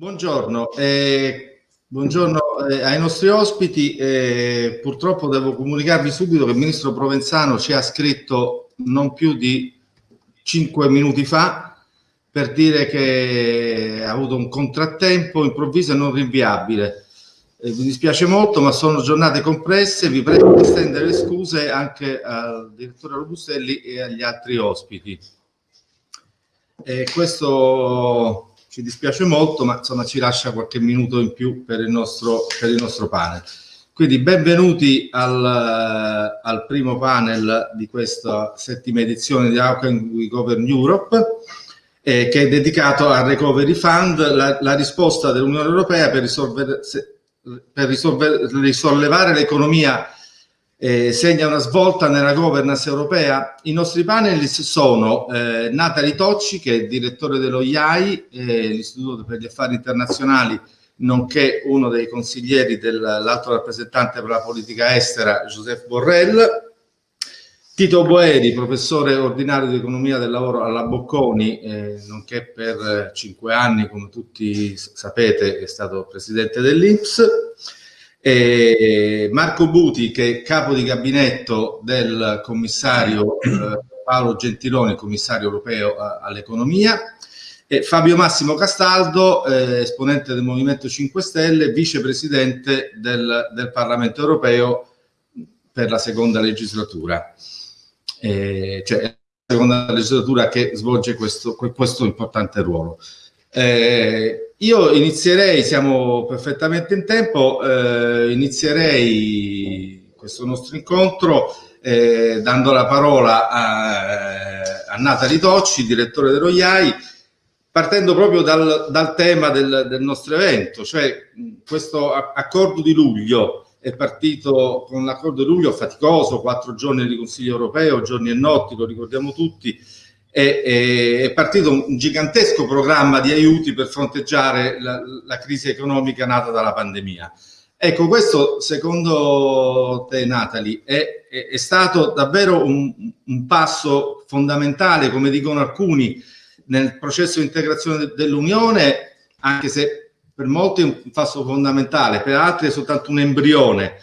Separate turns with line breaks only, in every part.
Buongiorno, eh, buongiorno eh, ai nostri ospiti. Eh, purtroppo devo comunicarvi subito che il Ministro Provenzano ci ha scritto non più di cinque minuti fa per dire che ha avuto un contrattempo improvviso e non rinviabile. Eh, mi dispiace molto, ma sono giornate compresse. Vi prego di estendere le scuse anche al direttore Robustelli e agli altri ospiti. Eh, questo ci dispiace molto, ma insomma ci lascia qualche minuto in più per il nostro, per il nostro panel. Quindi benvenuti al, al, primo panel di questa settima edizione di How We Govern Europe, eh, che è dedicato al Recovery Fund, la, la risposta dell'Unione Europea per, risolvere, per risolvere, risollevare l'economia eh, segna una svolta nella governance europea. I nostri panelist sono eh, Natali Tocci, che è direttore dello IAI, eh, l'Istituto per gli Affari Internazionali, nonché uno dei consiglieri dell'alto rappresentante per la politica estera, Joseph Borrell, Tito Boeri, professore ordinario di economia del lavoro alla Bocconi, eh, nonché per cinque anni, come tutti sapete, è stato presidente dell'Inps, e Marco Buti, che è capo di gabinetto del commissario eh, Paolo Gentiloni, commissario europeo all'economia, e Fabio Massimo Castaldo, eh, esponente del Movimento 5 Stelle, vicepresidente del, del Parlamento europeo per la seconda legislatura. Eh, cioè la seconda legislatura che svolge questo, questo importante ruolo. Eh, io inizierei, siamo perfettamente in tempo, eh, inizierei questo nostro incontro eh, dando la parola a, a Natali Tocci, direttore dello IAI, partendo proprio dal, dal tema del, del, nostro evento, cioè questo accordo di luglio. È partito con l'accordo di luglio faticoso, quattro giorni di Consiglio europeo, giorni e notti, lo ricordiamo tutti, è, partito un gigantesco programma di aiuti per fronteggiare la, la crisi economica nata dalla pandemia. Ecco, questo secondo te, Natali, è, è, è stato davvero un, un, passo fondamentale, come dicono alcuni, nel processo di integrazione dell'Unione, anche se per molti è un passo fondamentale, per altri è soltanto un embrione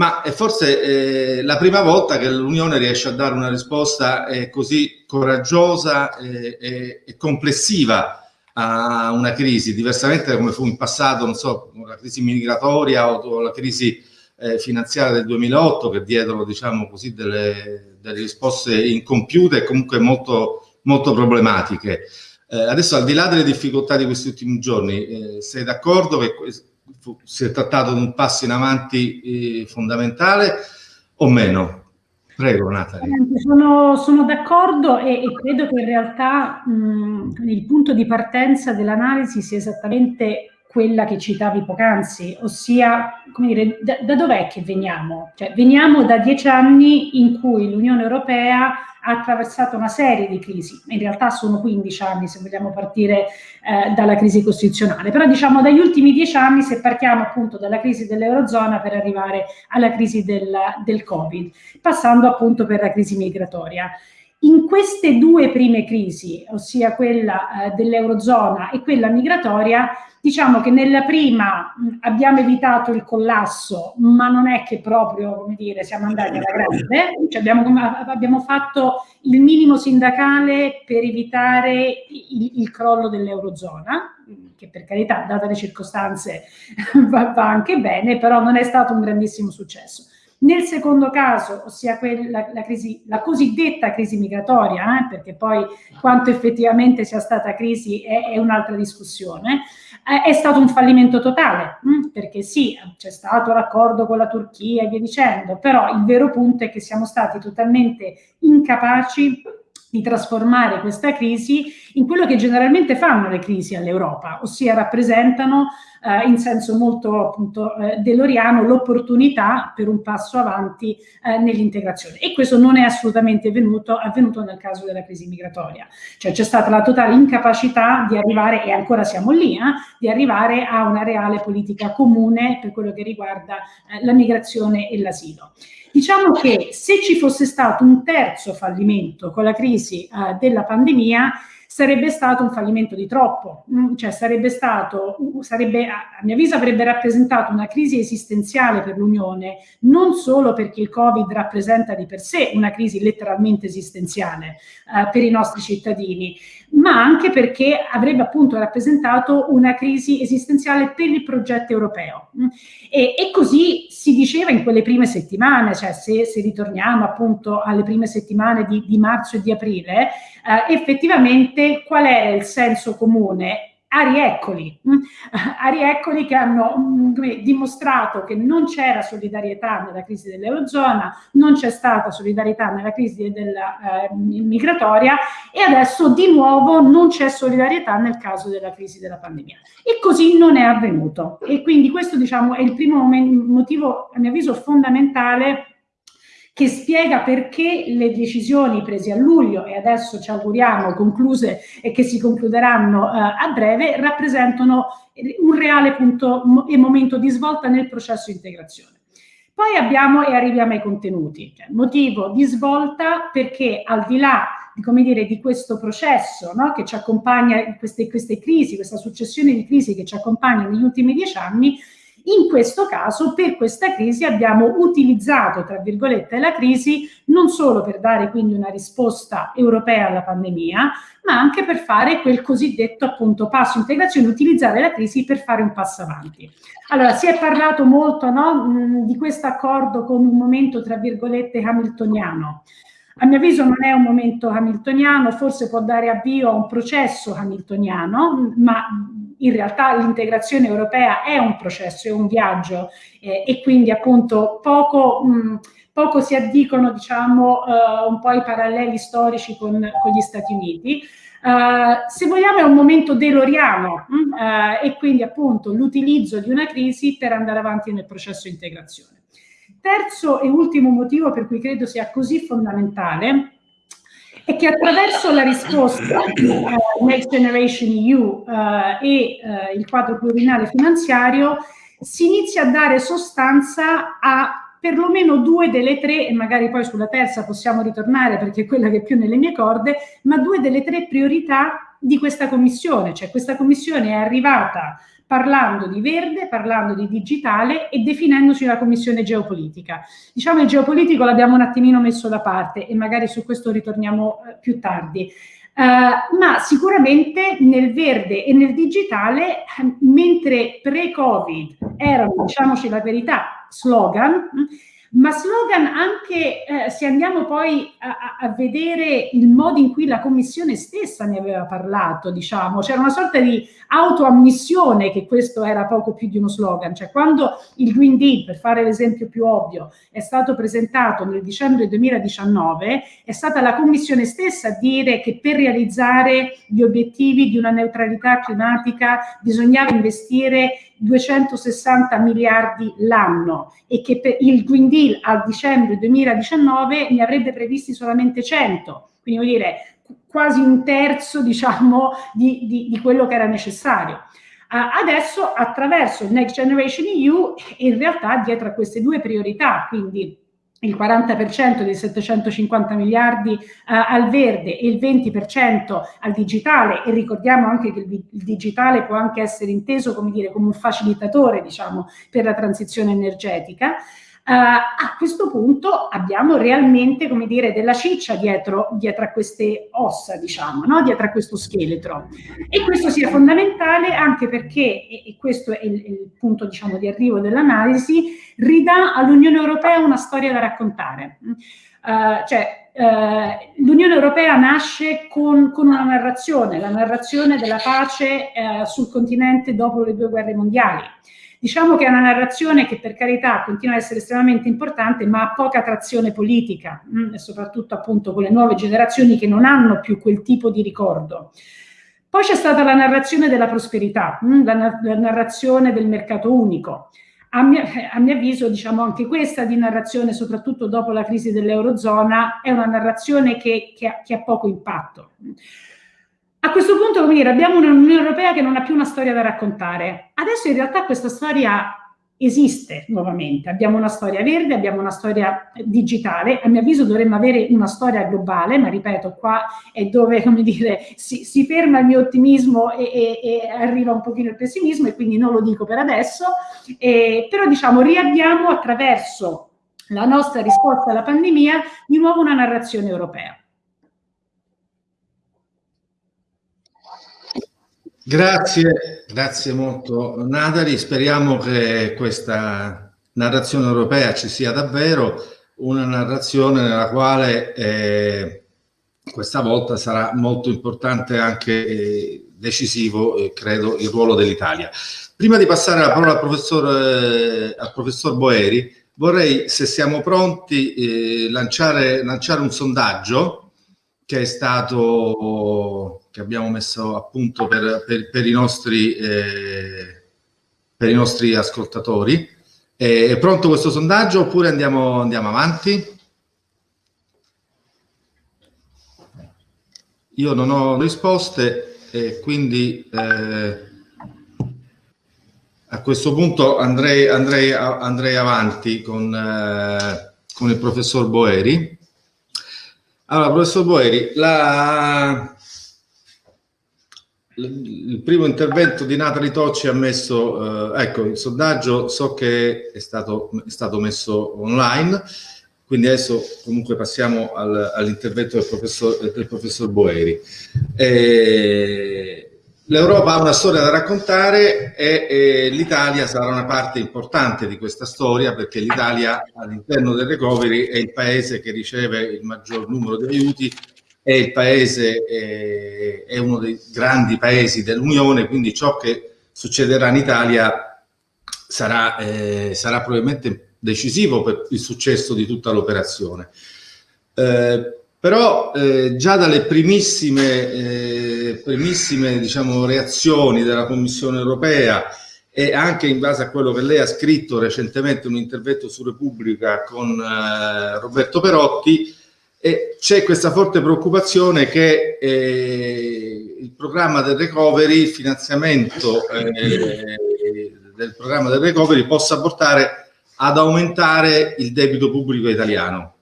ma è forse eh, la prima volta che l'Unione riesce a dare una risposta eh, così coraggiosa e, e, e, complessiva a una crisi, diversamente come fu in passato, non so, la crisi migratoria o la crisi eh, finanziaria del 2008 che diedero, diciamo così, delle, delle risposte incompiute e comunque molto, molto problematiche. Eh, adesso, al di là delle difficoltà di questi ultimi giorni, eh, sei d'accordo che si è trattato di un passo in avanti eh, fondamentale o meno? Prego, Natalie.
Sono, sono d'accordo e, e, credo che in realtà mh, il punto di partenza dell'analisi sia esattamente quella che citavi poc'anzi, ossia, dire, da, da dov'è che veniamo? Cioè, veniamo da dieci anni in cui l'Unione Europea ha attraversato una serie di crisi, in realtà sono 15 anni se vogliamo partire eh, dalla crisi costituzionale, però diciamo dagli ultimi dieci anni se partiamo appunto dalla crisi dell'Eurozona per arrivare alla crisi del, del Covid, passando appunto per la crisi migratoria. In queste due prime crisi, ossia quella eh, dell'Eurozona e quella migratoria, Diciamo che nella prima mh, abbiamo evitato il collasso, ma non è che proprio, come dire, siamo andati alla grande, cioè abbiamo, abbiamo, fatto il minimo sindacale per evitare il, il crollo dell'Eurozona, che per carità, date le circostanze, va, va anche bene, però non è stato un grandissimo successo. Nel secondo caso, ossia quella, la, crisi, la cosiddetta crisi migratoria, eh, perché poi quanto effettivamente sia stata crisi è, è un'altra discussione, eh, è stato un fallimento totale, mh, mm, perché sì, c'è stato l'accordo con la Turchia e via dicendo, però il vero punto è che siamo stati totalmente incapaci di trasformare questa crisi in quello che generalmente fanno le crisi all'Europa, ossia rappresentano eh, in senso molto appunto eh, deloriano l'opportunità per un passo avanti eh, nell'integrazione e questo non è assolutamente venuto, avvenuto nel caso della crisi migratoria, cioè c'è stata la totale incapacità di arrivare, e ancora siamo lì, eh, di arrivare a una reale politica comune per quello che riguarda eh, la migrazione e l'asilo. Diciamo che se ci fosse stato un terzo fallimento con la crisi eh, della pandemia, sarebbe stato un fallimento di troppo, mm, cioè sarebbe stato, sarebbe, a mio avviso avrebbe rappresentato una crisi esistenziale per l'Unione, non solo perché il Covid rappresenta di per sé una crisi letteralmente esistenziale eh, per i nostri cittadini, ma anche perché avrebbe appunto rappresentato una crisi esistenziale per il progetto europeo. Mm. E, e così si diceva in quelle prime settimane, cioè se, se ritorniamo appunto alle prime settimane di, di marzo e di aprile, eh, effettivamente qual è il senso comune? Mm? Arieccoli che hanno mm, dimostrato che non c'era solidarietà nella crisi dell'Eurozona, non c'è stata solidarietà nella crisi della, eh, migratoria e adesso di nuovo non c'è solidarietà nel caso della crisi della pandemia. E così non è avvenuto. E quindi questo diciamo, è il primo motivo, a mio avviso, fondamentale che spiega perché le decisioni prese a luglio e adesso ci auguriamo concluse e che si concluderanno uh, a breve rappresentano un reale punto e momento di svolta nel processo di integrazione. Poi abbiamo e arriviamo ai contenuti, cioè, motivo di svolta perché al di là come dire, di questo processo no, che ci accompagna, queste, queste crisi, questa successione di crisi che ci accompagna negli ultimi dieci anni, in questo caso, per questa crisi, abbiamo utilizzato, tra virgolette, la crisi non solo per dare quindi una risposta europea alla pandemia, ma anche per fare quel cosiddetto appunto passo integrazione, utilizzare la crisi per fare un passo avanti. Allora, si è parlato molto no, mh, di questo accordo come un momento, tra virgolette, hamiltoniano. A mio avviso non è un momento hamiltoniano, forse può dare avvio a un processo hamiltoniano, ma in realtà l'integrazione europea è un processo, è un viaggio eh, e quindi appunto poco, mh, poco si addicono diciamo uh, un po' i paralleli storici con, con gli Stati Uniti. Uh, se vogliamo è un momento deloriano uh, e quindi appunto l'utilizzo di una crisi per andare avanti nel processo di integrazione. Terzo e ultimo motivo per cui credo sia così fondamentale è che attraverso la risposta uh, Next Generation EU uh, e uh, il quadro pluriennale finanziario si inizia a dare sostanza a perlomeno due delle tre, e magari poi sulla terza possiamo ritornare perché è quella che è più nelle mie corde, ma due delle tre priorità di questa commissione, cioè questa commissione è arrivata parlando di verde, parlando di digitale e definendoci la commissione geopolitica. Diciamo il geopolitico l'abbiamo un attimino messo da parte e magari su questo ritorniamo eh, più tardi. Uh, ma sicuramente nel verde e nel digitale, mentre pre-Covid erano, diciamoci la verità, slogan, ma slogan anche eh, se andiamo poi a, a, vedere il modo in cui la commissione stessa ne aveva parlato, diciamo, c'era una sorta di autoammissione che questo era poco più di uno slogan, cioè quando il Green Deal, per fare l'esempio più ovvio, è stato presentato nel dicembre 2019, è stata la commissione stessa a dire che per realizzare gli obiettivi di una neutralità climatica bisognava investire 260 miliardi l'anno e che il Green Deal al dicembre 2019 ne avrebbe previsti solamente 100. Quindi vuol dire quasi un terzo diciamo, di, di, di quello che era necessario. Adesso attraverso il Next Generation EU in realtà dietro a queste due priorità, quindi il 40% dei 750 miliardi uh, al verde e il 20% al digitale e ricordiamo anche che il, il, digitale può anche essere inteso come, dire, come un facilitatore diciamo, per la transizione energetica. Uh, a questo punto abbiamo realmente, come dire, della ciccia dietro, dietro a queste ossa, diciamo, no? dietro a questo scheletro. E questo sia fondamentale anche perché, e, questo è il, il, punto, diciamo, di arrivo dell'analisi, ridà all'Unione Europea una storia da raccontare. Uh, cioè, uh, l'Unione Europea nasce con, con, una narrazione, la narrazione della pace sul continente dopo le due guerre mondiali. Diciamo che è una narrazione che per carità continua a essere estremamente importante, ma ha poca trazione politica, mh, mm, e soprattutto appunto con le nuove generazioni che non hanno più quel tipo di ricordo. Poi c'è stata la narrazione della prosperità, mh, mm, la, la, narrazione del mercato unico. A mio, a mio avviso, diciamo, anche questa di narrazione, soprattutto dopo la crisi dell'Eurozona, è una narrazione che, che, che ha poco impatto. A questo punto, come dire, abbiamo un'Unione Europea che non ha più una storia da raccontare. Adesso in realtà questa storia esiste nuovamente. Abbiamo una storia verde, abbiamo una storia digitale, a mio avviso dovremmo avere una storia globale, ma ripeto, qua è dove, come dire, si, si ferma il mio ottimismo e, e, e, arriva un pochino il pessimismo e quindi non lo dico per adesso, eh, però diciamo riabbiamo attraverso la nostra risposta alla pandemia di nuovo una narrazione europea.
Grazie, grazie molto Natali, speriamo che questa narrazione europea ci sia davvero una narrazione nella quale eh, questa volta sarà molto importante anche eh, decisivo, eh, credo, il ruolo dell'Italia. Prima di passare la parola al professor, eh, al professor Boeri, vorrei, se siamo pronti, eh, lanciare, lanciare un sondaggio che è stato che abbiamo messo a punto per, per, per, i, nostri, eh, per i nostri ascoltatori. È pronto questo sondaggio oppure andiamo, andiamo avanti? Io non ho risposte e quindi eh, a questo punto andrei, andrei, andrei avanti con, eh, con il professor Boeri. Allora, professor Boeri, la, il primo intervento di Natali Tocci ha messo, eh, ecco, il sondaggio so che è stato, è stato messo online, quindi adesso comunque passiamo al, all'intervento del professor, del professor Boeri. Eh, L'Europa ha una storia da raccontare e, e l'Italia sarà una parte importante di questa storia perché l'Italia all'interno del recovery è il paese che riceve il maggior numero di aiuti è il paese, è, uno dei grandi paesi dell'Unione, quindi ciò che succederà in Italia sarà, eh, sarà probabilmente decisivo per il successo di tutta l'operazione. Eh, però eh, già dalle primissime, eh, primissime diciamo, reazioni della Commissione europea e anche in base a quello che lei ha scritto recentemente un intervento su Repubblica con eh, Roberto Perotti, c'è questa forte preoccupazione che eh, il programma del recovery, il finanziamento eh, del programma del recovery possa portare ad aumentare il debito pubblico italiano.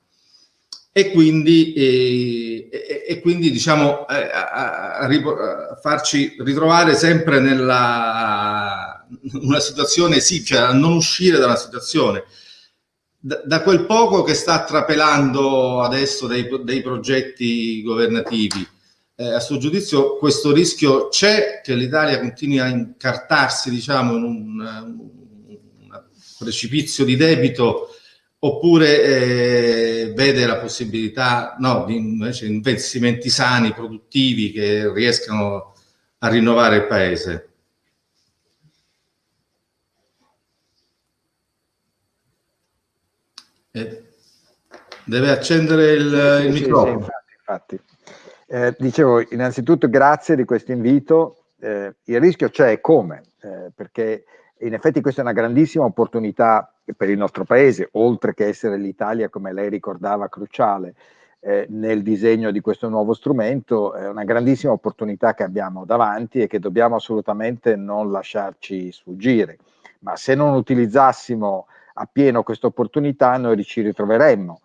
E quindi, eh, e, e quindi diciamo eh, a, a, a, farci ritrovare sempre nella una situazione sì, cioè a non uscire da una situazione da, quel poco che sta trapelando adesso dei, dei progetti governativi, eh, a suo giudizio questo rischio c'è che l'Italia continui a incartarsi diciamo, in un, un precipizio di debito oppure eh, vede la possibilità no, di invece investimenti sani, produttivi che riescano a rinnovare il paese? Eh, deve accendere il, il sì, microfono.
Sì, infatti, infatti. Eh, dicevo, innanzitutto grazie di questo invito. Eh, il rischio c'è come? Eh, perché in effetti questa è una grandissima opportunità per il nostro paese, oltre che essere l'Italia, come lei ricordava, cruciale eh, nel disegno di questo nuovo strumento, è una grandissima opportunità che abbiamo davanti e che dobbiamo assolutamente non lasciarci sfuggire. Ma se non utilizzassimo appieno questa opportunità noi ci ritroveremmo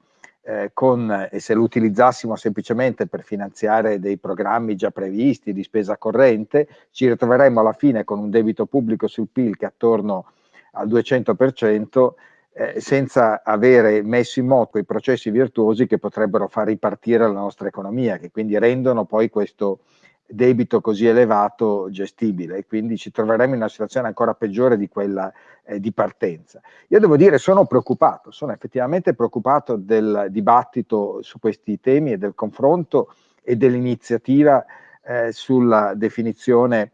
eh, con, e se lo utilizzassimo semplicemente per finanziare dei programmi già previsti di spesa corrente, ci ritroveremmo alla fine con un debito pubblico sul PIL che è attorno al 200%, eh, senza avere messo in moto i processi virtuosi che potrebbero far ripartire la nostra economia, che quindi rendono poi questo debito così elevato gestibile e quindi ci troveremo in una situazione ancora peggiore di quella eh, di partenza. Io devo dire sono preoccupato, sono effettivamente preoccupato del dibattito su questi temi e del confronto e dell'iniziativa eh, sulla definizione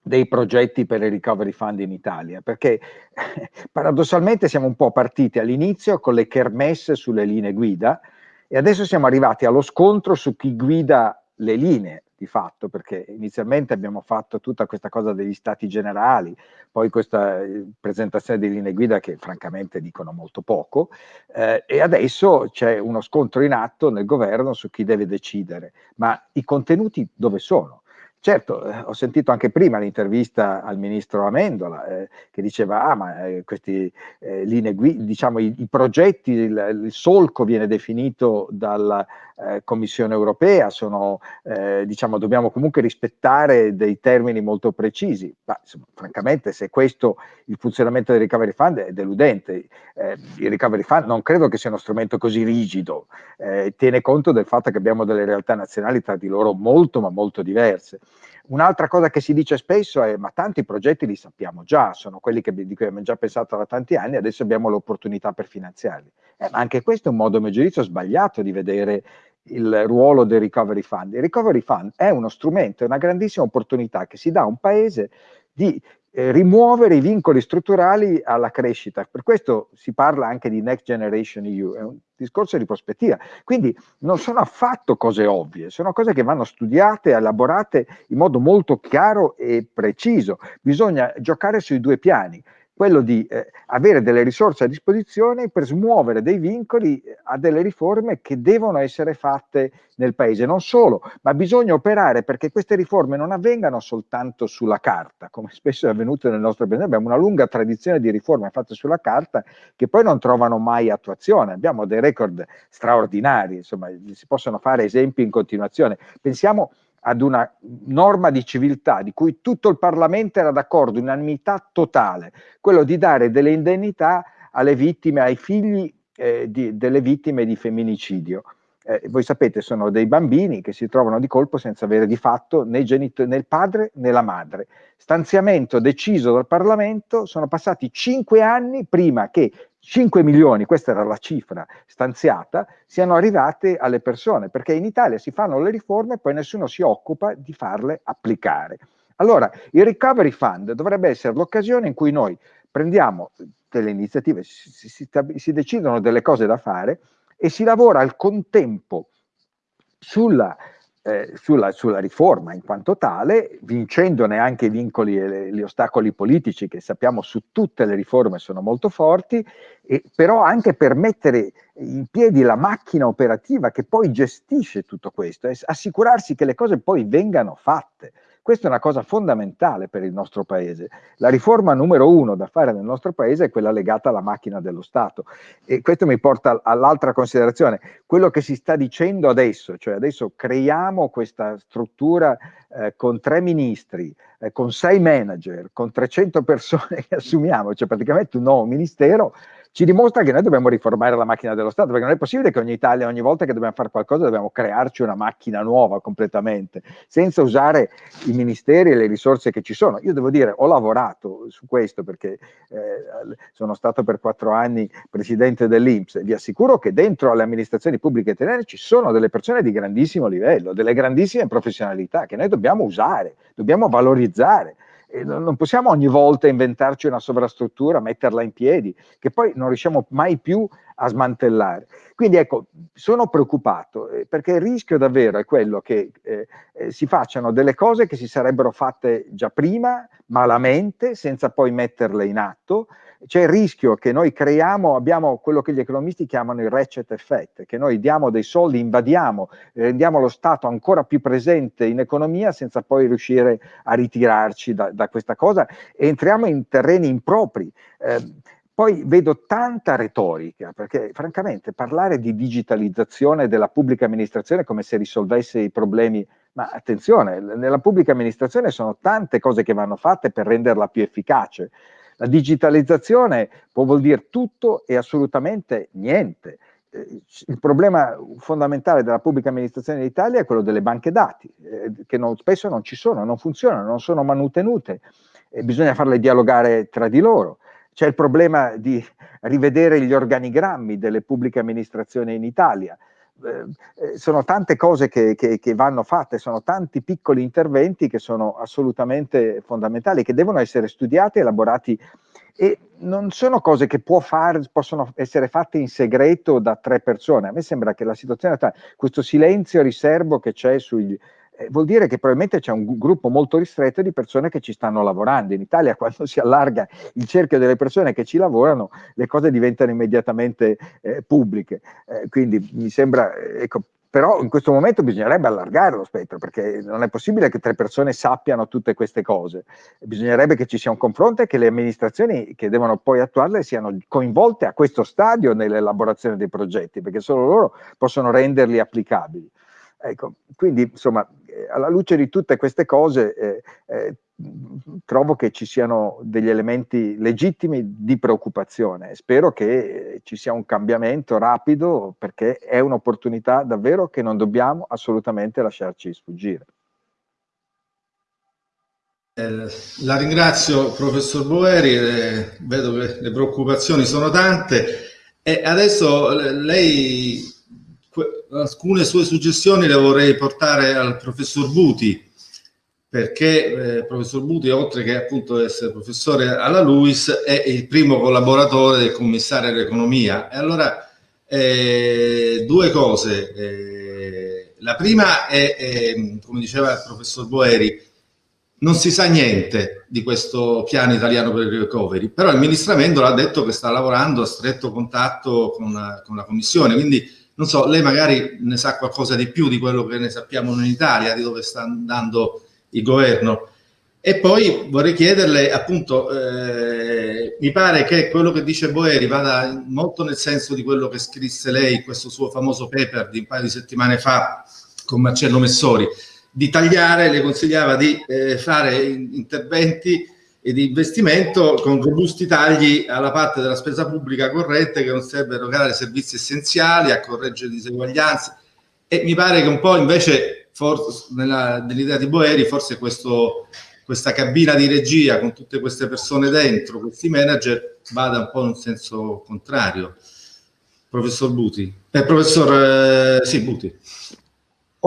dei progetti per il recovery fund in Italia, perché paradossalmente siamo un po' partiti all'inizio con le kermesse sulle linee guida e adesso siamo arrivati allo scontro su chi guida le linee di fatto, perché inizialmente abbiamo fatto tutta questa cosa degli stati generali, poi questa eh, presentazione di linee guida che francamente dicono molto poco, eh, e adesso c'è uno scontro in atto nel governo su chi deve decidere, ma i contenuti dove sono? Certo, eh, ho sentito anche prima l'intervista al ministro Amendola eh, che diceva ah ma eh, questi eh, linee guida, diciamo i, i progetti, il, il, solco viene definito dalla eh, Commissione europea, sono, eh, diciamo dobbiamo comunque rispettare dei termini molto precisi, ma insomma, francamente se questo il funzionamento del recovery fund è deludente, il recovery fund non credo che sia uno strumento così rigido, tiene conto del fatto che abbiamo delle realtà nazionali tra di loro molto ma molto diverse. Un'altra cosa che si dice spesso è ma tanti progetti li sappiamo già, sono quelli che, di cui abbiamo già pensato da tanti anni, adesso abbiamo l'opportunità per finanziarli. Eh, ma anche questo è un modo, a mio giudizio, sbagliato di vedere il ruolo del Recovery Fund. Il Recovery Fund è uno strumento, è una grandissima opportunità che si dà a un paese di eh, rimuovere i vincoli strutturali alla crescita. Per questo si parla anche di Next Generation EU, è un discorso di prospettiva. Quindi non sono affatto cose ovvie, sono cose che vanno studiate, elaborate in modo molto chiaro e preciso. Bisogna giocare sui due piani quello di eh, avere delle risorse a disposizione per smuovere dei vincoli eh, a delle riforme che devono essere fatte nel paese. Non solo, ma bisogna operare perché queste riforme non avvengano soltanto sulla carta, come spesso è avvenuto nel nostro paese. Abbiamo una lunga tradizione di riforme fatte sulla carta che poi non trovano mai attuazione. Abbiamo dei record straordinari, insomma, si possono fare esempi in continuazione. Pensiamo ad una norma di civiltà di cui tutto il Parlamento era d'accordo, unanimità totale, quello di dare delle indennità alle vittime, ai figli eh, di, delle vittime di femminicidio. Eh, voi sapete, sono dei bambini che si trovano di colpo senza avere di fatto né, né il padre né la madre. Stanziamento deciso dal Parlamento, sono passati cinque anni prima che 5 milioni, questa era la cifra stanziata, siano arrivate alle persone, perché in Italia si fanno le riforme e poi nessuno si occupa di farle applicare. Allora, il Recovery Fund dovrebbe essere l'occasione in cui noi prendiamo delle iniziative, si, si, si decidono delle cose da fare e si lavora al contempo sulla eh, sulla, sulla, riforma in quanto tale, vincendone anche i vincoli e le, gli ostacoli politici che sappiamo su tutte le riforme sono molto forti, e, però anche per mettere in piedi la macchina operativa che poi gestisce tutto questo e assicurarsi che le cose poi vengano fatte. Questa è una cosa fondamentale per il nostro Paese. La riforma numero uno da fare nel nostro Paese è quella legata alla macchina dello Stato. E questo mi porta all'altra considerazione. Quello che si sta dicendo adesso, cioè adesso creiamo questa struttura eh, con tre ministri, eh, con sei manager, con 300 persone che assumiamo, cioè praticamente un nuovo ministero, ci dimostra che noi dobbiamo riformare la macchina dello Stato, perché non è possibile che ogni Italia, ogni volta che dobbiamo fare qualcosa, dobbiamo crearci una macchina nuova completamente, senza usare i ministeri e le risorse che ci sono. Io devo dire, ho lavorato su questo perché eh, sono stato per quattro anni presidente dell'Inps, vi assicuro che dentro alle amministrazioni pubbliche italiane ci sono delle persone di grandissimo livello, delle grandissime professionalità che noi dobbiamo usare, dobbiamo valorizzare non possiamo ogni volta inventarci una sovrastruttura, metterla in piedi, che poi non riusciamo mai più a smantellare. Quindi ecco, sono preoccupato eh, perché il rischio davvero è quello che eh, eh, si facciano delle cose che si sarebbero fatte già prima, malamente, senza poi metterle in atto, c'è il rischio che noi creiamo, abbiamo quello che gli economisti chiamano il ratchet effect, che noi diamo dei soldi, invadiamo, rendiamo lo Stato ancora più presente in economia senza poi riuscire a ritirarci da, da questa cosa e entriamo in terreni impropri. Eh, poi vedo tanta retorica, perché francamente parlare di digitalizzazione della pubblica amministrazione come se risolvesse i problemi, ma attenzione, nella pubblica amministrazione sono tante cose che vanno fatte per renderla più efficace. La digitalizzazione può vuol dire tutto e assolutamente niente. Eh, il problema fondamentale della pubblica amministrazione in Italia è quello delle banche dati, eh, che non, spesso non ci sono, non funzionano, non sono manutenute, e bisogna farle dialogare tra di loro. C'è il problema di rivedere gli organigrammi delle pubbliche amministrazioni in Italia. Eh, eh, sono tante cose che, che, che, vanno fatte, sono tanti piccoli interventi che sono assolutamente fondamentali, che devono essere studiati, elaborati e non sono cose che fare, possono essere fatte in segreto da tre persone. A me sembra che la situazione, questo silenzio riservo che c'è sugli, eh, vuol dire che probabilmente c'è un gruppo molto ristretto di persone che ci stanno lavorando. In Italia quando si allarga il cerchio delle persone che ci lavorano, le cose diventano immediatamente eh, pubbliche. Eh, quindi mi sembra, ecco, però in questo momento bisognerebbe allargare lo spettro perché non è possibile che tre persone sappiano tutte queste cose. Bisognerebbe che ci sia un confronto e che le amministrazioni che devono poi attuarle siano coinvolte a questo stadio nell'elaborazione dei progetti, perché solo loro possono renderli applicabili. Ecco, quindi insomma, eh, alla luce di tutte queste cose eh, eh, trovo che ci siano degli elementi legittimi di preoccupazione. Spero che ci sia un cambiamento rapido perché è un'opportunità davvero che non dobbiamo assolutamente lasciarci sfuggire.
Eh, la ringrazio professor Boeri, eh, vedo che le preoccupazioni sono tante e adesso lei alcune sue suggestioni le vorrei portare al professor Buti perché eh, il professor Buti, oltre che appunto essere professore alla LUIS, è il primo collaboratore del commissario all'economia. E allora, eh, due cose. Eh, la prima è, è, come diceva il professor Boeri, non si sa niente di questo piano italiano per il recovery, però il ministramento l'ha detto che sta lavorando a stretto contatto con, con la Commissione, quindi non so, lei magari ne sa qualcosa di più di quello che ne sappiamo in Italia, di dove sta andando il governo. E poi vorrei chiederle, appunto, eh, mi pare che quello che dice Boeri vada molto nel senso di quello che scrisse lei, questo suo famoso paper di un paio di settimane fa con Marcello Messori, di tagliare, le consigliava di eh, fare interventi e di investimento con robusti tagli alla parte della spesa pubblica corrente che non serve a erogare servizi essenziali, a correggere diseguaglianze e mi pare che un po' invece nell'idea di Boeri forse questo, questa cabina di regia con tutte queste persone dentro, questi manager, vada un po' in un senso contrario. Professor Buti. Eh, professor eh, sì, Buti.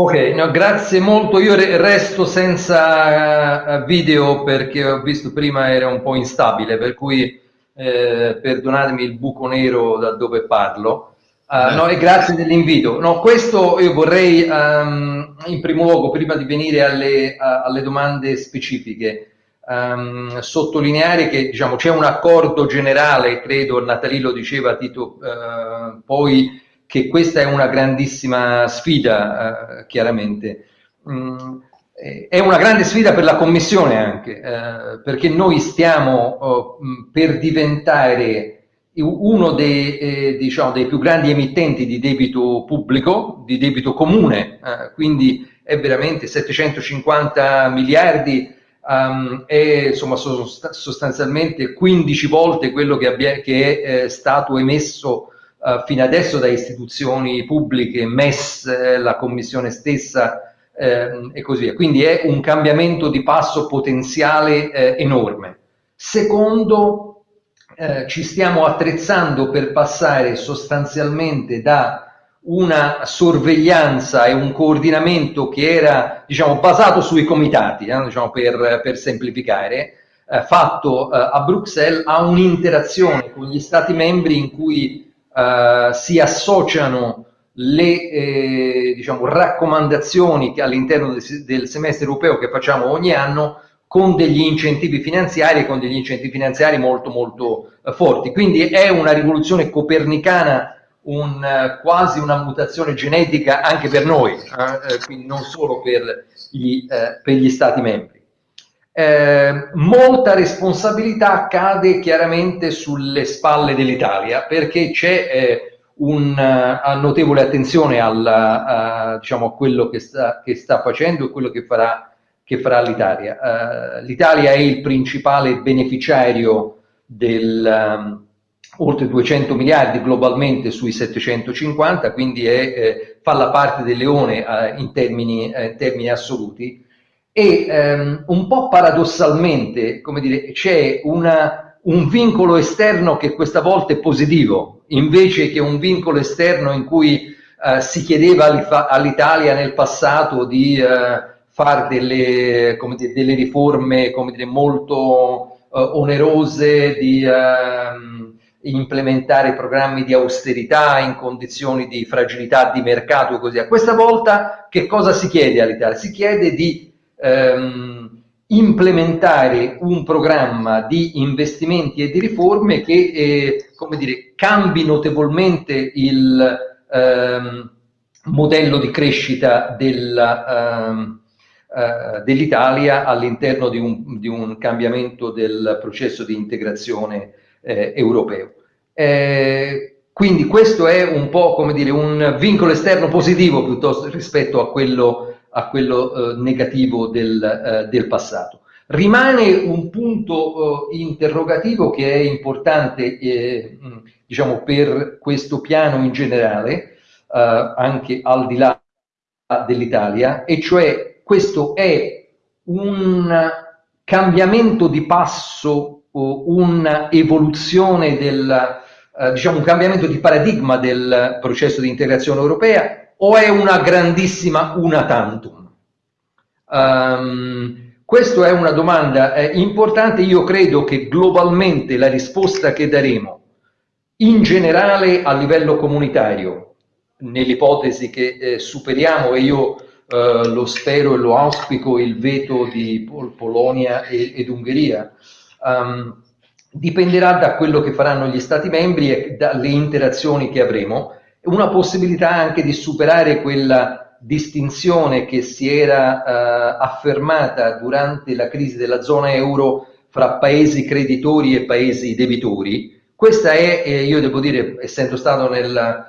Ok, no, grazie molto. Io resto senza eh, video perché ho visto prima era un po' instabile, per cui eh, perdonatemi il buco nero da dove parlo. Uh, no, e grazie dell'invito. No, questo io vorrei um, in primo luogo, prima di venire alle, uh, alle domande specifiche, um, sottolineare che diciamo, c'è un accordo generale, credo Natali lo diceva Tito, uh, poi che questa è una grandissima sfida, chiaramente. Um, è una grande sfida per la Commissione anche, perché noi stiamo oh, per diventare uno dei, eh, diciamo, dei, più grandi emittenti di debito pubblico, di debito comune, eh, quindi è veramente 750 miliardi, um, è insomma, sostanzialmente 15 volte quello che, abbia, che è eh, stato emesso uh, fino adesso da istituzioni pubbliche, MES, eh, la Commissione stessa ehm, e così via. Quindi è un cambiamento di passo potenziale eh, enorme. Secondo, eh, ci stiamo attrezzando per passare sostanzialmente da una sorveglianza e un coordinamento che era diciamo, basato sui comitati, eh, diciamo, per, per, semplificare, eh, fatto eh, a Bruxelles, a un'interazione con gli Stati membri in cui eh, si associano le eh, diciamo, raccomandazioni all'interno del, del semestre europeo che facciamo ogni anno con degli incentivi finanziari, con degli incentivi finanziari molto molto eh, forti. Quindi è una rivoluzione copernicana, un, eh, quasi una mutazione genetica anche per noi, eh, quindi non solo per gli, per gli Stati membri. Eh, molta responsabilità cade chiaramente sulle spalle dell'Italia perché c'è una notevole attenzione al, diciamo, a quello che sta, che sta facendo e quello che farà farà l'Italia. Uh, L'Italia è il principale beneficiario del um, oltre 200 miliardi globalmente sui 750, quindi è, eh, fa la parte del leone uh, in, termini, uh, termini, assoluti. E um, un po' paradossalmente, come dire, c'è un vincolo esterno che questa volta è positivo, invece che un vincolo esterno in cui si chiedeva all'Italia nel passato di fare delle, dire, delle riforme dire, molto uh, onerose, di uh, implementare programmi di austerità in condizioni di fragilità di mercato e così via. Questa volta che cosa si chiede all'Italia? Si chiede di um, implementare un programma di investimenti e di riforme che eh, come dire, cambi notevolmente il, um, modello di crescita della, uh, uh, dell'Italia all'interno di un, di un, cambiamento del processo di integrazione eh, europeo. Eh, quindi questo è un po' come dire un vincolo esterno positivo piuttosto rispetto a quello, a quello eh, negativo del, eh, del, passato. Rimane un punto eh, interrogativo che è importante diciamo, per questo piano in generale, anche al di là dell'Italia, e cioè questo è un cambiamento di passo, un'evoluzione del diciamo, un cambiamento di paradigma del processo di integrazione europea o è una grandissima una tantum? Um, questa è una domanda eh, importante, io credo che globalmente la risposta che daremo in generale a livello comunitario, nell'ipotesi che eh, superiamo e io eh, lo spero e lo auspico il veto di Pol Polonia e, ed Ungheria, um, dipenderà da quello che faranno gli Stati membri e dalle interazioni che avremo, una possibilità anche di superare quella distinzione che si era eh, affermata durante la crisi della zona euro fra paesi creditori e paesi debitori. Questa è, eh, io devo dire, essendo stato nel,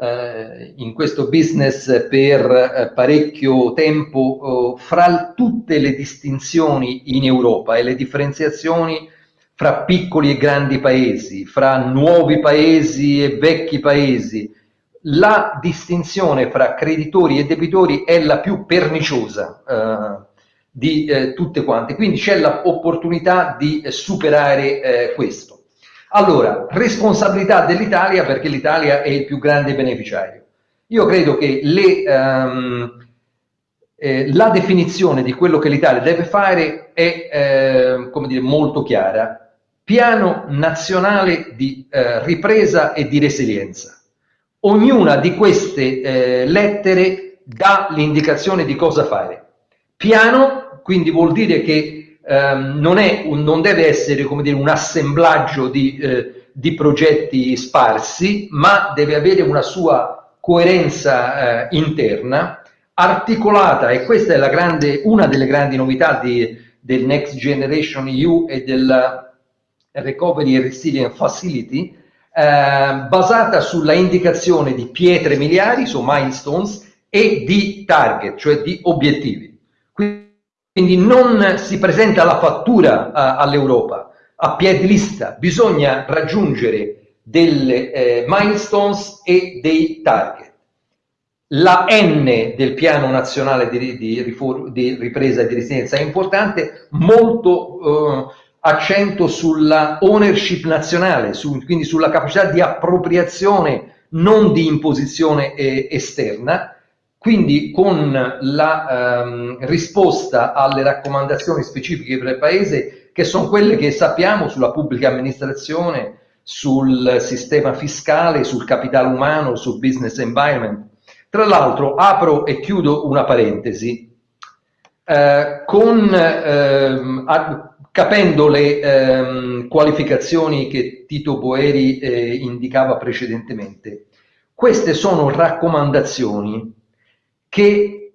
eh, in questo business per eh, parecchio tempo, eh, fra tutte le distinzioni in Europa e le differenziazioni fra piccoli e grandi paesi, fra nuovi paesi e vecchi paesi, la distinzione fra creditori e debitori è la più perniciosa eh, di eh, tutte quante, quindi c'è l'opportunità di superare eh, questo. Allora, responsabilità dell'Italia perché l'Italia è il più grande beneficiario. Io credo che le, um, eh, la definizione di quello che l'Italia deve fare è eh, come dire, molto chiara piano nazionale di eh, ripresa e di resilienza. Ognuna di queste eh, lettere dà l'indicazione di cosa fare. Piano, quindi vuol dire che ehm, non, un, non, deve essere dire, un assemblaggio di, eh, di, progetti sparsi, ma deve avere una sua coerenza eh, interna, articolata, e questa è grande, una delle grandi novità di, del Next Generation EU e del Recovery and Resilience Facility, eh, basata sulla indicazione di pietre miliari, su milestones, e di target, cioè di obiettivi. Quindi non si presenta la fattura uh, all'Europa a piedi lista, bisogna raggiungere delle eh, milestones e dei target. La N del piano nazionale di, di, di ripresa e di resilienza è importante, molto uh, accento sulla ownership nazionale, su, quindi sulla capacità di appropriazione, non di imposizione eh, esterna, quindi con la ehm, risposta alle raccomandazioni specifiche per il Paese, che sono quelle che sappiamo sulla pubblica amministrazione, sul sistema fiscale, sul capitale umano, sul business environment. Tra l'altro apro e chiudo una parentesi. Eh, con, ehm, capendo le ehm, qualificazioni che Tito Boeri eh, indicava precedentemente. Queste sono raccomandazioni che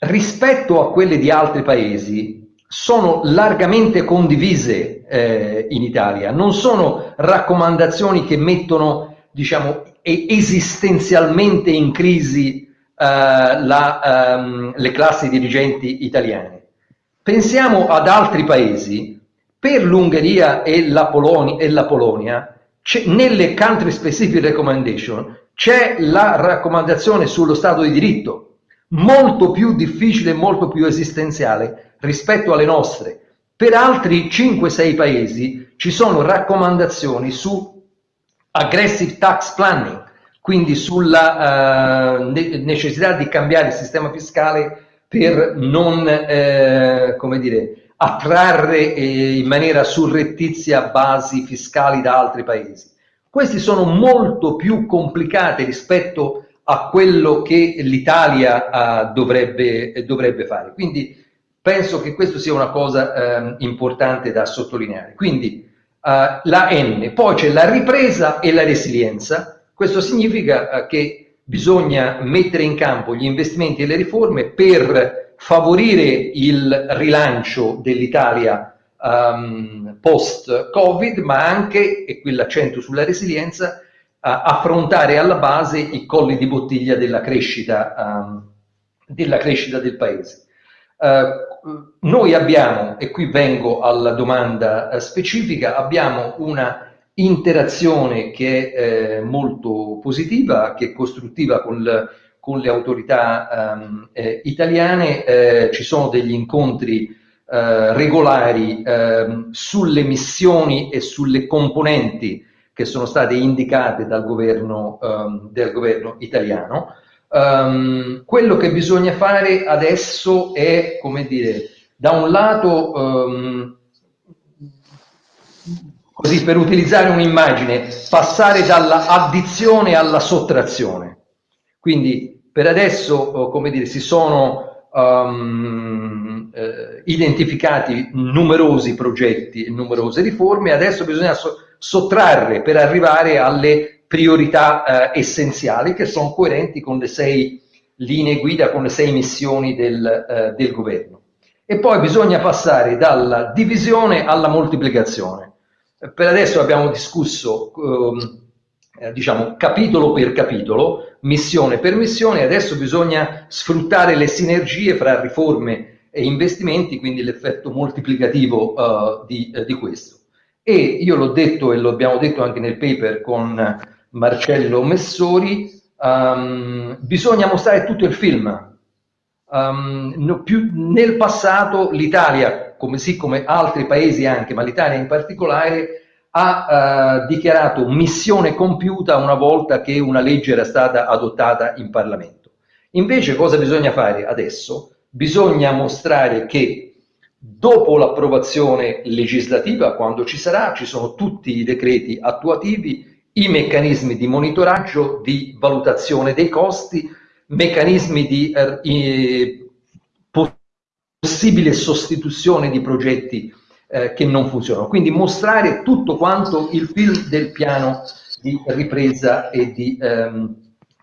rispetto a quelle di altri paesi sono largamente condivise eh, in Italia, non sono raccomandazioni che mettono diciamo, esistenzialmente in crisi eh, la, um, le classi dirigenti italiane. Pensiamo ad altri paesi, per l'Ungheria e e la Polonia nelle country specific recommendation c'è la raccomandazione sullo Stato di diritto, molto più difficile molto più esistenziale rispetto alle nostre. Per altri 5-6 paesi ci sono raccomandazioni su aggressive tax planning, quindi sulla uh, necessità di cambiare il sistema fiscale per non, eh, come dire, attrarre eh, in maniera surrettizia basi fiscali da altri paesi. Questi sono molto più complicati rispetto a quello che l'Italia uh, dovrebbe, dovrebbe, fare. Quindi penso che questo sia una cosa uh, importante da sottolineare. Quindi uh, la N, poi c'è la ripresa e la resilienza. Questo significa che bisogna mettere in campo gli investimenti e le riforme per favorire il rilancio dell'Italia um, post-Covid, ma anche, e qui l'accento sulla resilienza, uh, affrontare alla base i colli di bottiglia della crescita, um, della crescita del Paese. Uh, noi abbiamo, e qui vengo alla domanda uh, specifica, abbiamo una interazione che è eh, molto positiva, che è costruttiva con, le, con le autorità um, eh, italiane, eh, ci sono degli incontri eh, regolari ehm, sulle missioni e sulle componenti che sono state indicate dal governo, um, del governo italiano. Um, quello che bisogna fare adesso è, come dire, da un lato così per utilizzare un'immagine, passare dalla addizione alla sottrazione. Quindi per adesso, oh, come dire, si sono um, eh, identificati numerosi progetti, numerose riforme, adesso bisogna so sottrarre per arrivare alle priorità eh, essenziali che sono coerenti con le sei linee guida, con le sei missioni del, eh, del governo. E poi bisogna passare dalla divisione alla moltiplicazione per adesso abbiamo discusso, eh, diciamo, capitolo per capitolo, missione per missione, adesso bisogna sfruttare le sinergie fra riforme e investimenti, quindi l'effetto moltiplicativo uh, di, uh, di, questo. E io l'ho detto e lo abbiamo detto anche nel paper con Marcello Messori, um, bisogna mostrare tutto il film. Um, no, più, nel passato l'Italia come sì come altri paesi anche, ma l'Italia in particolare, ha eh, dichiarato missione compiuta una volta che una legge era stata adottata in Parlamento. Invece cosa bisogna fare adesso? Bisogna mostrare che dopo l'approvazione legislativa, quando ci sarà, ci sono tutti i decreti attuativi, i meccanismi di monitoraggio, di valutazione dei costi, meccanismi di eh, possibile sostituzione di progetti eh, che non funzionano. Quindi mostrare tutto quanto il film del piano di ripresa e di, ehm,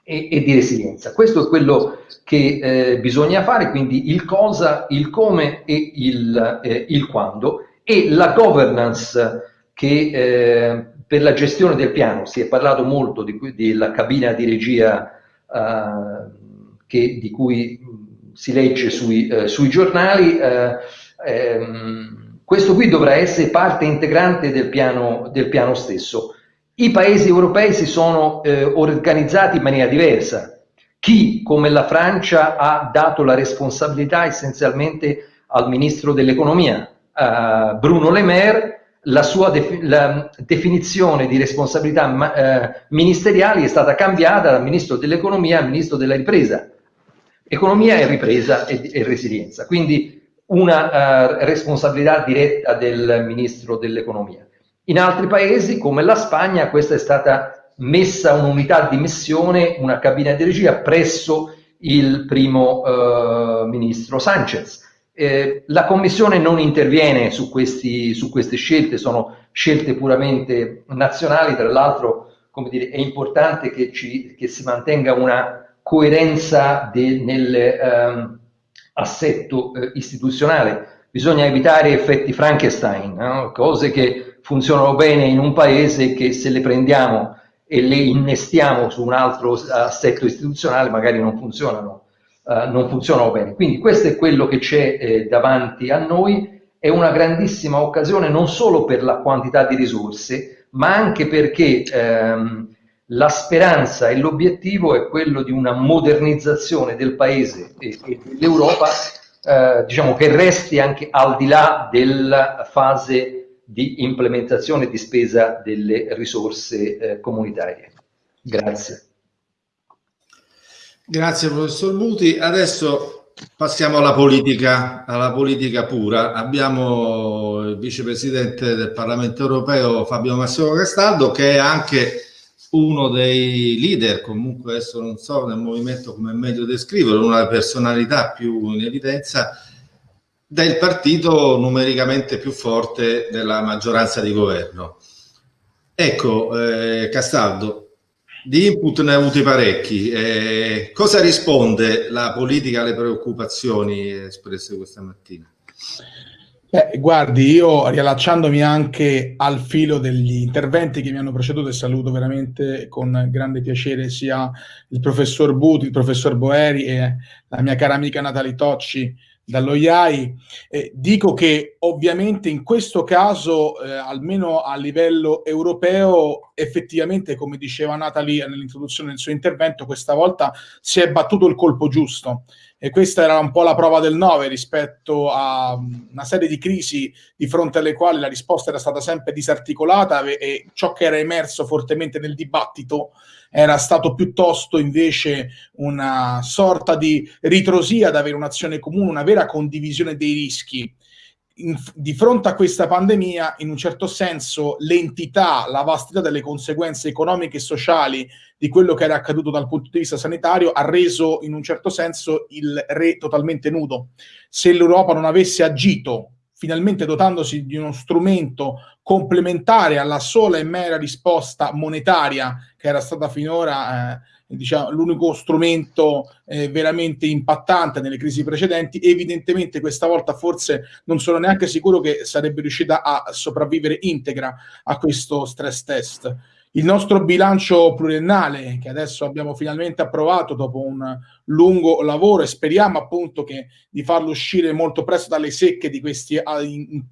e, e di resilienza. Questo è quello che eh, bisogna fare, quindi il cosa, il come e il, eh, il quando e la governance che eh, per la gestione del piano, si è parlato molto di, della cabina di regia eh, che, di cui si legge sui, eh, sui giornali, eh, ehm, questo qui dovrà essere parte integrante del piano, del piano stesso. I paesi europei si sono eh, organizzati in maniera diversa. Chi, come la Francia, ha dato la responsabilità essenzialmente al ministro dell'economia, Bruno Le Maire, la sua def la definizione di responsabilità eh, ministeriali è stata cambiata dal ministro dell'economia al ministro della ripresa economia e ripresa e, e resilienza, quindi una uh, responsabilità diretta del Ministro dell'Economia. In altri paesi, come la Spagna, questa è stata messa un'unità di missione, una cabina di regia presso il primo uh, Ministro Sanchez. Eh, la Commissione non interviene su, questi, su, queste scelte, sono scelte puramente nazionali, tra l'altro è importante che, ci, che si mantenga una coerenza nell'assetto ehm, eh, istituzionale. Bisogna evitare effetti Frankenstein, no? cose che funzionano bene in un paese che se le prendiamo e le innestiamo su un altro assetto istituzionale magari non funzionano, uh, non funzionano bene. Quindi questo è quello che c'è eh, davanti a noi, è una grandissima occasione non solo per la quantità di risorse, ma anche perché ehm, la speranza e l'obiettivo è quello di una modernizzazione del Paese e, e dell'Europa, eh, diciamo che resti anche al di là della fase di implementazione e di spesa delle risorse eh, comunitarie. Grazie.
Grazie professor Muti. Adesso passiamo alla politica, alla politica pura. Abbiamo il vicepresidente del Parlamento europeo Fabio Massimo Castaldo che è anche uno dei leader, comunque adesso non so nel movimento come è meglio descriverlo, una personalità più in evidenza del partito numericamente più forte della maggioranza di governo. Ecco, eh, Castaldo, Di input ne ha avuti parecchi. Eh, cosa risponde la politica alle preoccupazioni espresse questa mattina?
Eh, guardi, io riallacciandomi anche al filo degli interventi che mi hanno preceduto e saluto veramente con grande piacere sia il professor Buti, il professor Boeri e la mia cara amica Natalie Tocci dallo IAI, eh, dico che ovviamente in questo caso, eh, almeno a livello europeo, effettivamente, come diceva Natalie nell'introduzione del suo intervento, questa volta si è battuto il colpo giusto e questa era un po' la prova del 9 rispetto a una serie di crisi di fronte alle quali la risposta era stata sempre disarticolata e ciò che era emerso fortemente nel dibattito era stato piuttosto invece una sorta di ritrosia ad avere un'azione comune, una vera condivisione dei rischi in, di fronte a questa pandemia, in un certo senso, l'entità, la vastità delle conseguenze economiche e sociali di quello che era accaduto dal punto di vista sanitario ha reso, in un certo senso, il re totalmente nudo. Se l'Europa non avesse agito, finalmente dotandosi di uno strumento complementare alla sola e mera risposta monetaria che era stata finora... Eh, diciamo, l'unico strumento eh, veramente impattante nelle crisi precedenti, evidentemente questa volta forse non sono neanche sicuro che sarebbe riuscita a sopravvivere integra a questo stress test. Il nostro bilancio pluriennale, che adesso abbiamo finalmente approvato dopo un lungo lavoro e speriamo appunto che, di farlo uscire molto presto dalle secche di questi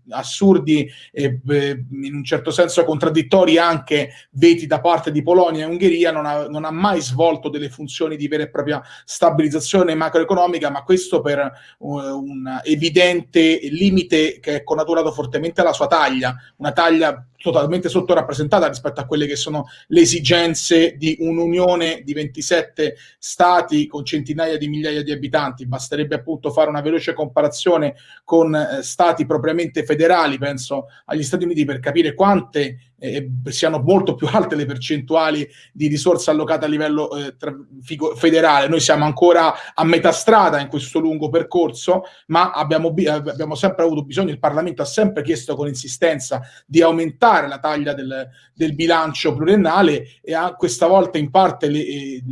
assurdi e in un certo senso contraddittori anche veti da parte di Polonia e Ungheria, non ha, non ha mai svolto delle funzioni di vera e propria stabilizzazione macroeconomica, ma questo per uh, un evidente limite che è connaturato fortemente alla sua taglia, una taglia totalmente sottorappresentata rispetto a quelle che sono le esigenze di un'unione di 27 stati con centinaia di migliaia di abitanti. Basterebbe appunto fare una veloce comparazione con eh, stati propriamente federali, penso agli Stati Uniti, per capire quante eh, siano molto più alte le percentuali di risorse allocate a livello eh, tra, figo, federale. Noi siamo ancora a metà strada in questo lungo percorso, ma abbiamo, abbiamo, sempre avuto bisogno, il Parlamento ha sempre chiesto con insistenza di aumentare la taglia del, del bilancio pluriennale e a, questa volta in parte le, eh,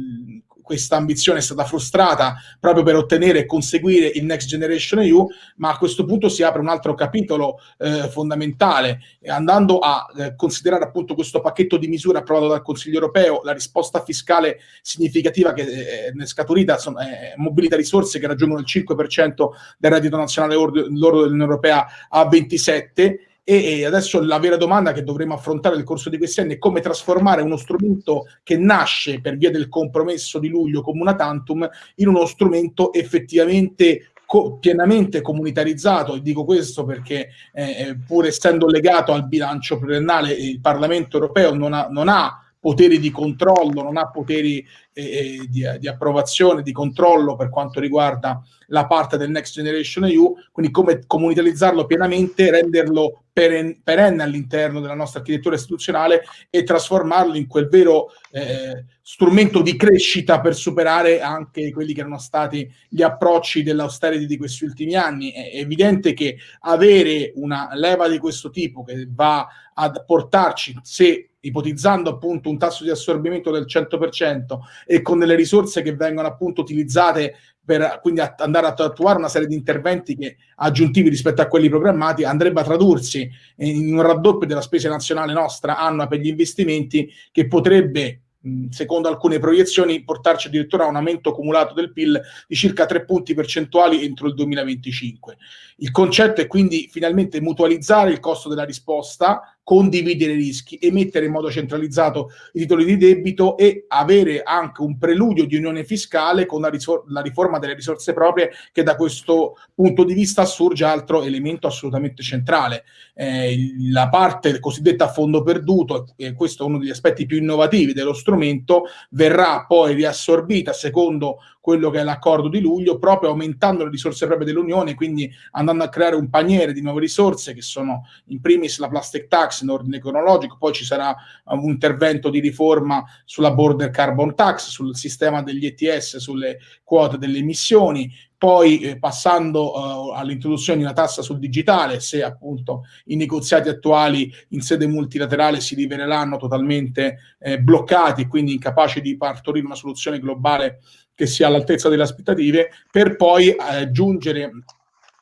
questa ambizione è stata frustrata proprio per ottenere e conseguire il Next Generation EU, ma a questo punto si apre un altro capitolo eh, fondamentale, andando a eh, considerare appunto questo pacchetto di misure approvato dal Consiglio europeo, la risposta fiscale significativa che eh, ne è scaturita, insomma, mobilita risorse che raggiungono il 5% del reddito nazionale lordo dell'Unione Europea a 27 e, e adesso la vera domanda che dovremo affrontare nel corso di questi anni è come trasformare uno strumento che nasce per via del compromesso di luglio come una tantum in uno strumento effettivamente co pienamente comunitarizzato. E dico questo perché eh, eh pur essendo legato al bilancio pluriennale il Parlamento europeo non ha, non ha poteri di controllo, non ha poteri eh, eh, di, di, approvazione, di controllo per quanto riguarda la parte del Next Generation EU, quindi come comunitarizzarlo pienamente, renderlo perenne all'interno della nostra architettura istituzionale e trasformarlo in quel vero eh, strumento di crescita per superare anche quelli che erano stati gli approcci dell'austerity di questi ultimi anni. È evidente che avere una leva di questo tipo che va a portarci, se ipotizzando appunto un tasso di assorbimento del 100% e con delle risorse che vengono appunto utilizzate per quindi andare ad attuare una serie di interventi che, aggiuntivi rispetto a quelli programmati, andrebbe a tradursi in un raddoppio della spesa nazionale nostra annua per gli investimenti che potrebbe secondo alcune proiezioni, portarci addirittura a un aumento cumulato del PIL di circa 3 punti percentuali entro il 2025. Il concetto è quindi finalmente mutualizzare il costo della risposta, condividere i rischi, emettere in modo centralizzato i titoli di debito e avere anche un preludio di unione fiscale con la, la riforma delle risorse proprie che da questo punto di vista assurge altro elemento assolutamente centrale. Eh, la parte cosiddetta a fondo perduto, e questo è uno degli aspetti più innovativi dello strumento, verrà poi riassorbita secondo quello che è l'accordo di luglio, proprio aumentando le risorse proprie dell'Unione, quindi andando a creare un paniere di nuove risorse che sono in primis la plastic tax in ordine cronologico, poi ci sarà un intervento di riforma sulla border carbon tax, sul sistema degli ETS, sulle quote delle emissioni, poi eh, passando eh, all'introduzione di una tassa sul digitale, se appunto i negoziati attuali in sede multilaterale si riveleranno totalmente eh, bloccati e quindi incapaci di partorire una soluzione globale che sia all'altezza delle aspettative, per poi eh, giungere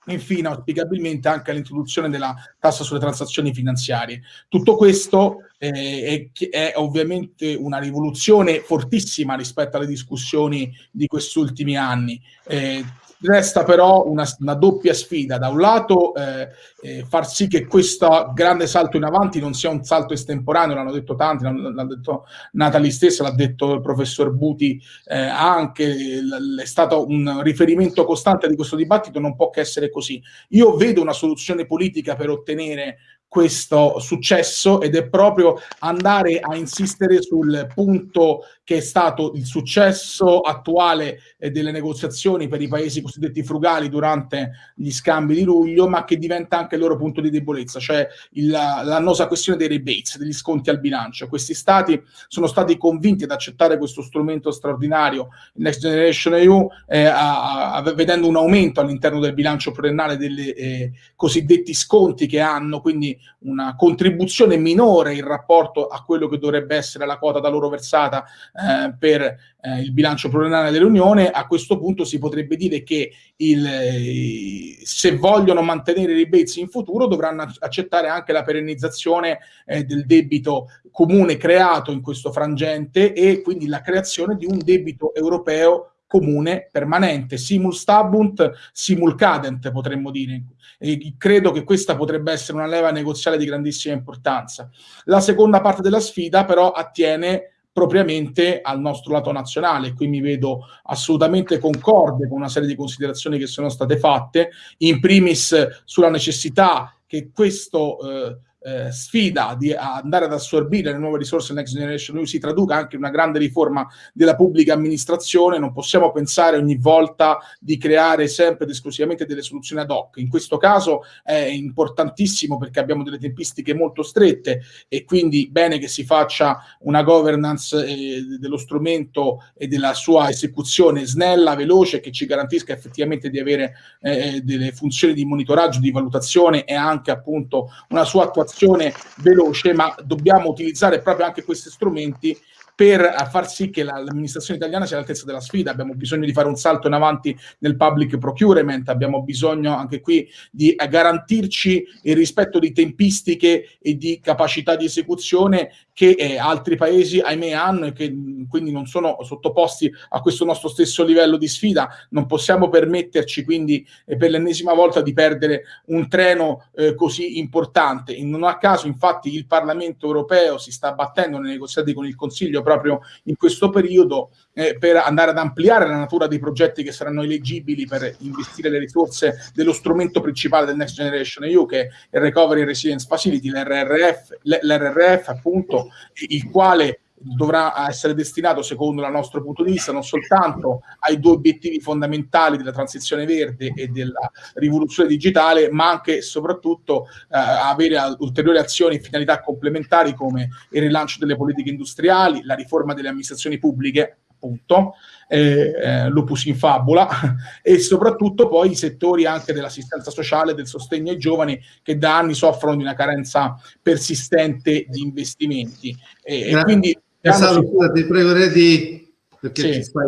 infine auspicabilmente anche all'introduzione della tassa sulle transazioni finanziarie. Tutto questo eh, è, è, ovviamente una rivoluzione fortissima rispetto alle discussioni di questi ultimi anni. Eh, Resta però una, una, doppia sfida, da un lato eh, eh, far sì che questo grande salto in avanti non sia un salto estemporaneo, l'hanno detto tanti, l'ha detto Natali stessa, l'ha detto il professor Buti eh, anche, è stato un riferimento costante di questo dibattito, non può che essere così. Io vedo una soluzione politica per ottenere questo successo ed è proprio andare a insistere sul punto che è stato il successo attuale eh, delle negoziazioni per i paesi cosiddetti frugali durante gli scambi di luglio, ma che diventa anche il loro punto di debolezza, cioè l'annosa questione dei rebates, degli sconti al bilancio. Questi stati sono stati convinti ad accettare questo strumento straordinario, Next Generation EU, eh, a, a, vedendo un aumento all'interno del bilancio pluriennale dei eh, cosiddetti sconti che hanno, quindi una contribuzione minore in rapporto a quello che dovrebbe essere la quota da loro versata eh, per eh, il bilancio pluriennale dell'Unione, a questo punto si potrebbe dire che il, eh, se vogliono mantenere i rebates in futuro dovranno accettare anche la perennizzazione eh, del debito comune creato in questo frangente e quindi la creazione di un debito europeo comune, permanente, simul stabunt, simul cadent, potremmo dire. E credo che questa potrebbe essere una leva negoziale di grandissima importanza. La seconda parte della sfida però attiene propriamente al nostro lato nazionale. Qui mi vedo assolutamente concorde con una serie di considerazioni che sono state fatte, in primis sulla necessità che questo eh, eh, sfida di andare ad assorbire le nuove risorse Next Generation EU si traduca anche in una grande riforma della pubblica amministrazione, non possiamo pensare ogni volta di creare sempre ed esclusivamente delle soluzioni ad hoc. In questo caso è importantissimo perché abbiamo delle tempistiche molto strette e quindi bene che si faccia una governance eh, dello strumento e della sua esecuzione snella, veloce, che ci garantisca effettivamente di avere eh, delle funzioni di monitoraggio, di valutazione e anche appunto una sua attuazione azione veloce, ma dobbiamo utilizzare proprio anche questi strumenti per far sì che l'amministrazione italiana sia all'altezza della sfida. Abbiamo bisogno di fare un salto in avanti nel public procurement, abbiamo bisogno anche qui di garantirci il rispetto di tempistiche e di capacità di esecuzione che eh, altri paesi, ahimè, hanno e che quindi non sono sottoposti a questo nostro stesso livello di sfida. Non possiamo permetterci quindi eh, per l'ennesima volta di perdere un treno eh, così importante. In, non a caso, infatti, il Parlamento europeo si sta battendo nei negoziati con il Consiglio proprio in questo periodo eh, per andare ad ampliare la natura dei progetti che saranno eleggibili per investire le risorse dello strumento principale del Next Generation EU che è il Recovery Resilience Facility, l'RRF, l'RRF appunto, il quale dovrà essere destinato, secondo il nostro punto di vista, non soltanto ai due obiettivi fondamentali della transizione verde e della rivoluzione digitale, ma anche e soprattutto eh, avere ulteriori azioni e finalità complementari come il rilancio delle politiche industriali, la riforma delle amministrazioni pubbliche, appunto, eh, eh, lupus in fabula, e soprattutto poi i settori anche dell'assistenza sociale, del sostegno ai giovani che da anni soffrono di una carenza persistente di investimenti. E, e quindi
Salvo, ti prego di, perché sì. fai,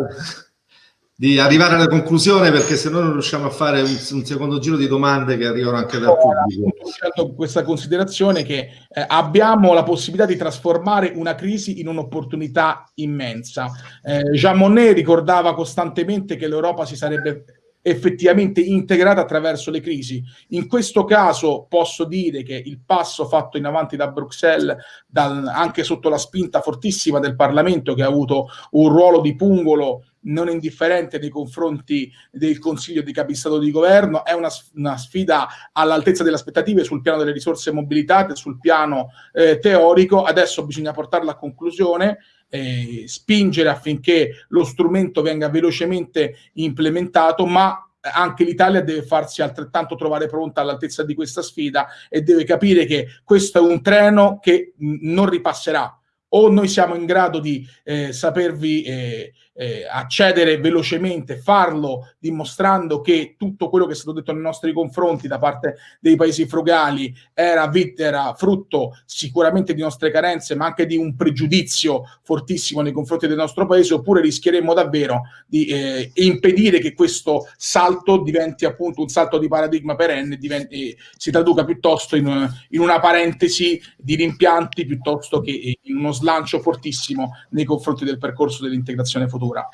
di arrivare alla conclusione perché se no non riusciamo a fare un, un, secondo giro di domande che arrivano anche dal pubblico.
Ho scelto questa considerazione che eh, abbiamo la possibilità di trasformare una crisi in un'opportunità immensa. Eh, Jean Monnet ricordava costantemente che l'Europa si sarebbe effettivamente integrata attraverso le crisi. In questo caso posso dire che il passo fatto in avanti da Bruxelles, dal, anche sotto la spinta fortissima del Parlamento che ha avuto un ruolo di pungolo non indifferente nei confronti del Consiglio di Capistato di Governo, è una, una sfida all'altezza delle aspettative sul piano delle risorse mobilitate, sul piano eh, teorico, adesso bisogna portarla a conclusione, eh, spingere affinché lo strumento venga velocemente implementato, ma anche l'Italia deve farsi altrettanto trovare pronta all'altezza di questa sfida e deve capire che questo è un treno che non ripasserà. O noi siamo in grado di eh, sapervi eh, eh, accedere velocemente, farlo dimostrando che tutto quello che è stato detto nei nostri confronti da parte dei paesi frugali era, era frutto sicuramente di nostre carenze, ma anche di un pregiudizio fortissimo nei confronti del nostro paese, oppure rischieremmo davvero di eh, impedire che questo salto diventi appunto un salto di paradigma perenne, diventi, si traduca piuttosto in, in una parentesi di rimpianti piuttosto che in uno slancio fortissimo nei confronti del percorso dell'integrazione futura cultura.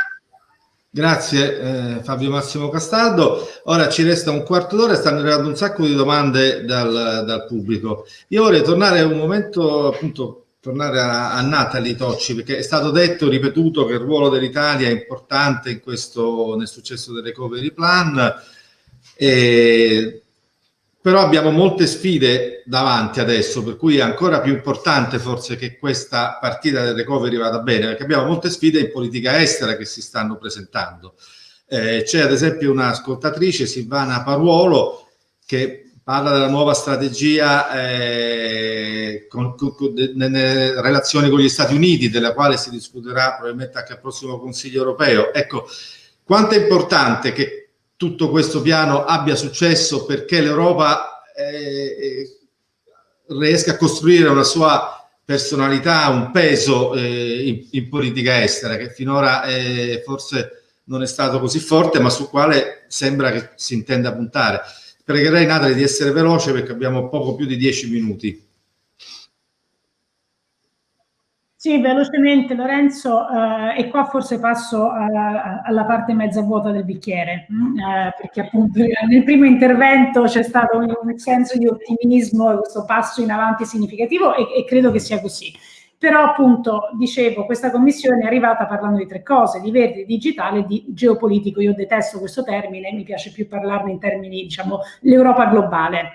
Grazie eh, Fabio Massimo Castaldo. Ora ci resta un quarto d'ora e stanno arrivando un sacco di domande dal, dal pubblico. Io vorrei tornare un momento, appunto, tornare a, a Natalie Tocci, perché è stato detto, ripetuto, che il ruolo dell'Italia è importante in questo, nel successo del recovery plan. E però abbiamo molte sfide davanti adesso, per cui è ancora più importante forse che questa partita del recovery vada bene, perché abbiamo molte sfide in politica estera che si stanno presentando. Eh, c'è ad esempio un'ascoltatrice, Silvana Paruolo, che parla della nuova strategia eh, con, con, con, nelle relazioni con gli Stati Uniti, della quale si discuterà probabilmente anche al prossimo Consiglio europeo. Ecco, quanto è importante che tutto questo piano abbia successo perché l'Europa eh, eh, riesca a costruire una sua personalità, un peso eh, in, in, politica estera che finora eh, forse non è stato così forte ma sul quale sembra che si intenda puntare. Pregherei Natalie di essere veloce perché abbiamo poco più di dieci minuti.
Sì, velocemente Lorenzo, eh, e qua forse passo a, alla parte mezza vuota del bicchiere, mm, eh, perché appunto nel primo intervento c'è stato un, un senso di ottimismo, questo passo in avanti significativo e, e, credo che sia così. Però appunto, dicevo, questa commissione è arrivata parlando di tre cose, di verde, di digitale e di geopolitico. Io detesto questo termine, mi piace più parlarne in termini, diciamo, l'Europa globale.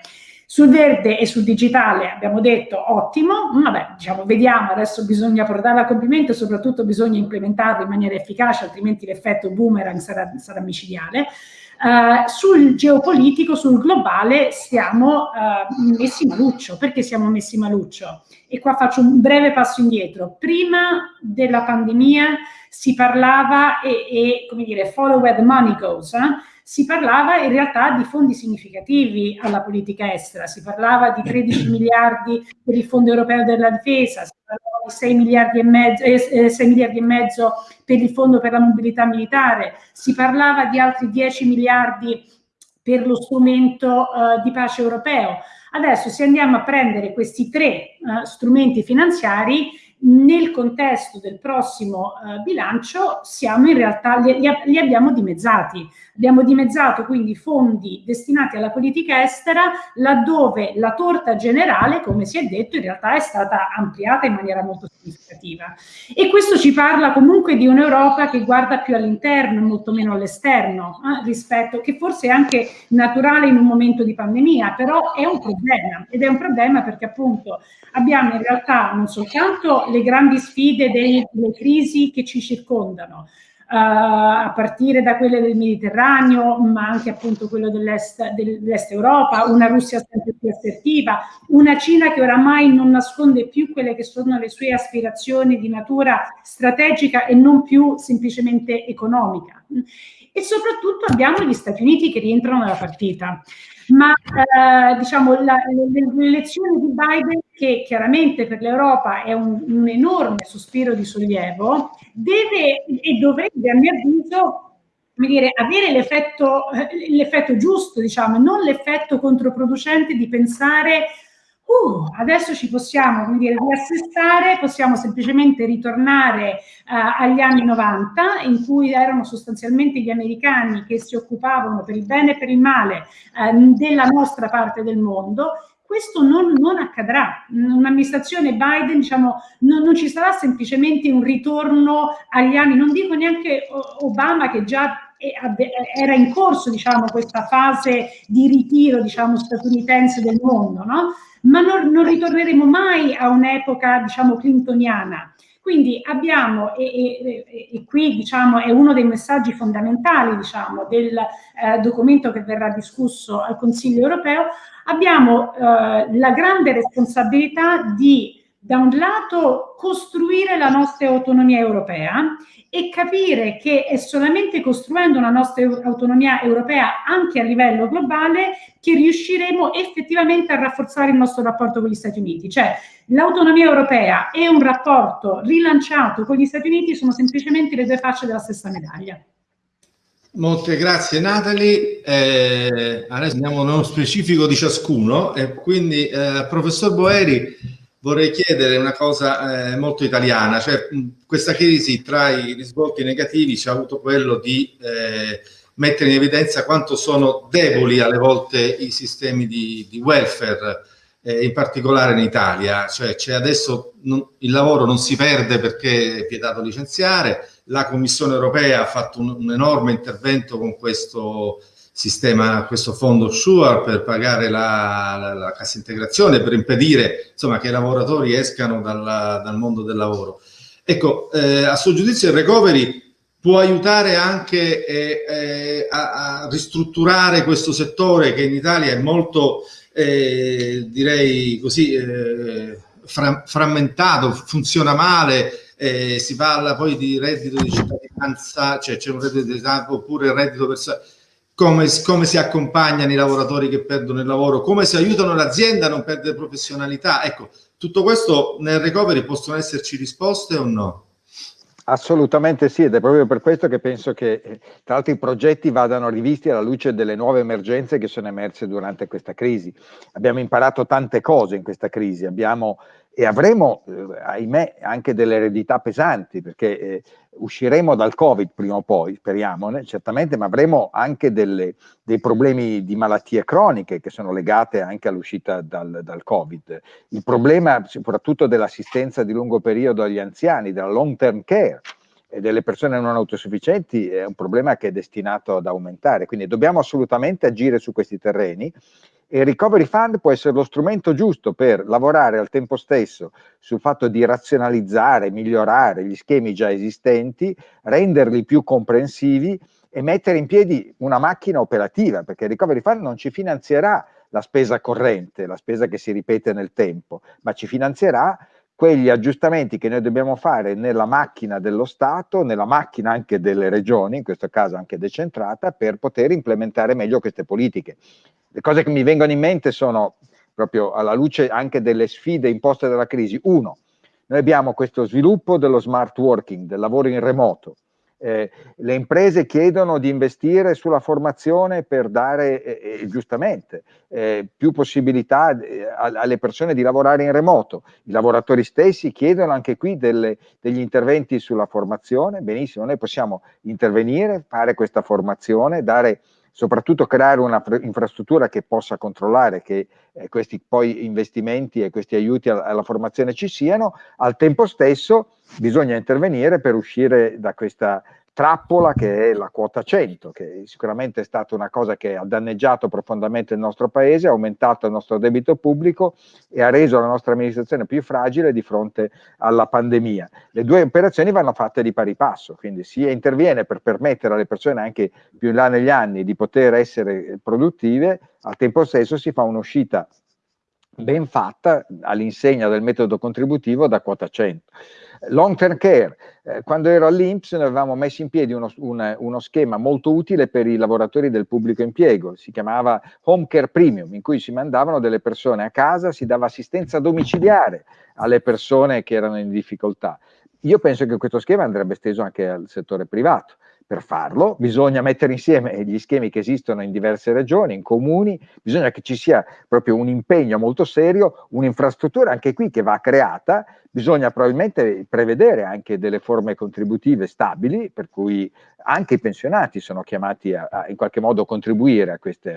Sul verde e sul digitale abbiamo detto ottimo, vabbè, diciamo, vediamo, adesso bisogna portarlo a compimento e soprattutto bisogna implementarlo in maniera efficace, altrimenti l'effetto boomerang sarà, sarà micidiale. Uh, sul geopolitico, sul globale, siamo uh, messi maluccio. Perché siamo messi maluccio? E qua faccio un breve passo indietro. Prima della pandemia si parlava e, e come dire, follow where the money goes, eh? Si parlava in realtà di fondi significativi alla politica estera, si parlava di 13 miliardi per il Fondo Europeo della Difesa, si parlava di 6 miliardi e mezzo, eh, 6 miliardi e mezzo per il Fondo per la Mobilità Militare, si parlava di altri 10 miliardi per lo strumento eh, di pace europeo. Adesso se andiamo a prendere questi tre eh, strumenti finanziari, nel contesto del prossimo eh, bilancio siamo in realtà, li, li, abbiamo dimezzati. Abbiamo dimezzato quindi fondi destinati alla politica estera laddove la torta generale, come si è detto, in realtà è stata ampliata in maniera molto significativa. E questo ci parla comunque di un'Europa che guarda più all'interno molto meno all'esterno, eh, rispetto, che forse è anche naturale in un momento di pandemia, però è un problema. Ed è un problema perché appunto abbiamo in realtà non soltanto le grandi sfide delle, crisi che ci circondano, a partire da quelle del Mediterraneo, ma anche appunto quello dell'est, dell'est Europa, una Russia sempre più assertiva, una Cina che oramai non nasconde più quelle che sono le sue aspirazioni di natura strategica e non più semplicemente economica. E soprattutto abbiamo gli Stati Uniti che rientrano nella partita ma eh, diciamo l'elezione di Biden, che chiaramente per l'Europa è un, un, enorme sospiro di sollievo, deve e dovrebbe, a mio avviso, dire, avere l'effetto, eh, giusto, diciamo, non l'effetto controproducente di pensare uh, adesso ci possiamo come dire, riassestare, possiamo semplicemente ritornare uh, agli anni 90 in cui erano sostanzialmente gli americani che si occupavano per il bene e per il male uh, della nostra parte del mondo questo non, non accadrà. Un'amministrazione Biden, diciamo, non, non, ci sarà semplicemente un ritorno agli anni, non dico neanche Obama che già era in corso, diciamo, questa fase di ritiro, diciamo, statunitense del mondo, no? ma non, non ritorneremo mai a un'epoca, diciamo, clintoniana. Quindi abbiamo, e, e, e, qui diciamo, è uno dei messaggi fondamentali diciamo, del eh, documento che verrà discusso al Consiglio europeo, abbiamo eh, la grande responsabilità di da un lato costruire la nostra autonomia europea e capire che è solamente costruendo una nostra autonomia europea anche a livello globale che riusciremo effettivamente a rafforzare il nostro rapporto con gli Stati Uniti. Cioè l'autonomia europea e un rapporto rilanciato con gli Stati Uniti sono semplicemente le due facce della stessa medaglia.
Molte grazie Natalie, eh, adesso andiamo nello specifico di ciascuno e quindi eh, professor Boeri vorrei chiedere una cosa eh, molto italiana, cioè questa crisi tra i risvolti negativi ci ha avuto quello di eh, mettere in evidenza quanto sono deboli alle volte i sistemi di, di welfare, eh, in particolare in Italia, cioè adesso non, il lavoro non si perde perché è vietato licenziare, la Commissione europea ha fatto un, un enorme intervento con questo sistema, questo fondo SURE per pagare la, la, la, cassa integrazione, per impedire insomma, che i lavoratori escano dalla, dal mondo del lavoro. Ecco, eh, a suo giudizio il recovery può aiutare anche eh, eh, a, a, ristrutturare questo settore che in Italia è molto, eh, direi così, eh, fra, frammentato, funziona male, eh, si parla poi di reddito di cittadinanza, cioè c'è un reddito di cittadinanza oppure il reddito personale come, come, si accompagnano i lavoratori che perdono il lavoro, come si aiutano l'azienda a non perdere professionalità. Ecco, tutto questo nel recovery possono esserci risposte o no?
Assolutamente sì, ed è proprio per questo che penso che eh, tra l'altro i progetti vadano rivisti alla luce delle nuove emergenze che sono emerse durante questa crisi. Abbiamo imparato tante cose in questa crisi, abbiamo e avremo, eh, ahimè, anche delle eredità pesanti, perché eh, usciremo dal Covid prima o poi, speriamone, certamente, ma avremo anche delle, dei problemi di malattie croniche che sono legate anche all'uscita dal, dal Covid. Il problema soprattutto dell'assistenza di lungo periodo agli anziani, della long term care, e delle persone non autosufficienti è un problema che è destinato ad aumentare, quindi dobbiamo assolutamente agire su questi terreni il Recovery Fund può essere lo strumento giusto per lavorare al tempo stesso sul fatto di razionalizzare, migliorare gli schemi già esistenti, renderli più comprensivi e mettere in piedi una macchina operativa, perché il Recovery Fund non ci finanzierà la spesa corrente, la spesa che si ripete nel tempo, ma ci finanzierà quegli aggiustamenti che noi dobbiamo fare nella macchina dello Stato, nella macchina anche delle regioni, in questo caso anche decentrata, per poter implementare meglio queste politiche. Le cose che mi vengono in mente sono proprio alla luce anche delle sfide imposte dalla crisi. Uno, noi abbiamo questo sviluppo dello smart working, del lavoro in remoto. Eh, le imprese chiedono di investire sulla formazione per dare eh, eh giustamente eh, più possibilità eh, alle persone di lavorare in remoto. I lavoratori stessi chiedono anche qui delle, degli interventi sulla formazione. Benissimo, noi possiamo intervenire, fare questa formazione, dare soprattutto creare una infrastruttura che possa controllare che eh, questi poi investimenti e questi aiuti alla, alla formazione ci siano, al tempo stesso bisogna intervenire per uscire da questa trappola che è la quota 100, che sicuramente è stata una cosa che ha danneggiato profondamente il nostro paese, ha aumentato il nostro debito pubblico e ha reso la nostra amministrazione più fragile di fronte alla pandemia. Le due operazioni vanno fatte di pari passo, quindi si interviene per permettere alle persone anche più in là negli anni di poter essere produttive, al tempo stesso si fa un'uscita ben fatta all'insegna del metodo contributivo da quota 100. Long term care, eh, quando ero all'Inps noi avevamo messo in piedi uno, un, uno, schema molto utile per i lavoratori del pubblico impiego, si chiamava Home Care Premium, in cui si mandavano delle persone a casa, si dava assistenza domiciliare alle persone che erano in difficoltà. Io penso che questo schema andrebbe esteso anche al settore privato. Per farlo bisogna mettere insieme gli schemi che esistono in diverse regioni, in comuni, bisogna che ci sia proprio un impegno molto serio, un'infrastruttura anche qui che va creata Bisogna probabilmente prevedere anche delle forme contributive stabili, per cui anche i pensionati sono chiamati a, a in qualche modo contribuire a, questi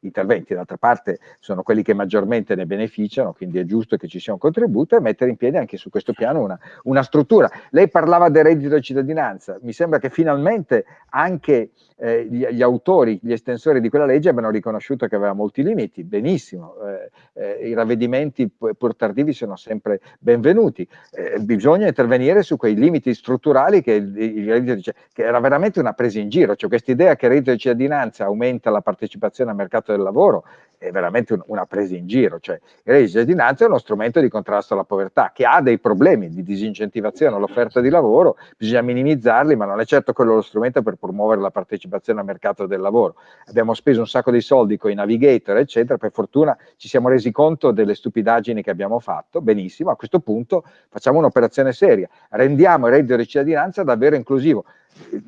interventi. D'altra parte sono quelli che maggiormente ne beneficiano, quindi è giusto che ci sia un contributo e mettere in piedi anche su questo piano una, una struttura. Lei parlava del reddito di cittadinanza, mi sembra che finalmente anche eh, gli, gli, autori, gli estensori di quella legge abbiano riconosciuto che aveva molti limiti, benissimo, eh, eh, i ravvedimenti pur tardivi sono sempre benvenuti, eh, bisogna intervenire su quei limiti strutturali che, il, che era veramente una presa in giro, cioè questa idea che il reddito di cittadinanza aumenta la partecipazione al mercato del lavoro è veramente un, una presa in giro, cioè il reddito di cittadinanza è uno strumento di contrasto alla povertà che ha dei problemi di disincentivazione all'offerta di lavoro, bisogna minimizzarli, ma non è certo quello lo strumento per promuovere la partecipazione al mercato del lavoro. Abbiamo speso un sacco di soldi con i navigator, eccetera, per fortuna ci siamo resi conto delle stupidaggini che abbiamo fatto, benissimo, a questo punto facciamo un'operazione seria, rendiamo il reddito di cittadinanza davvero inclusivo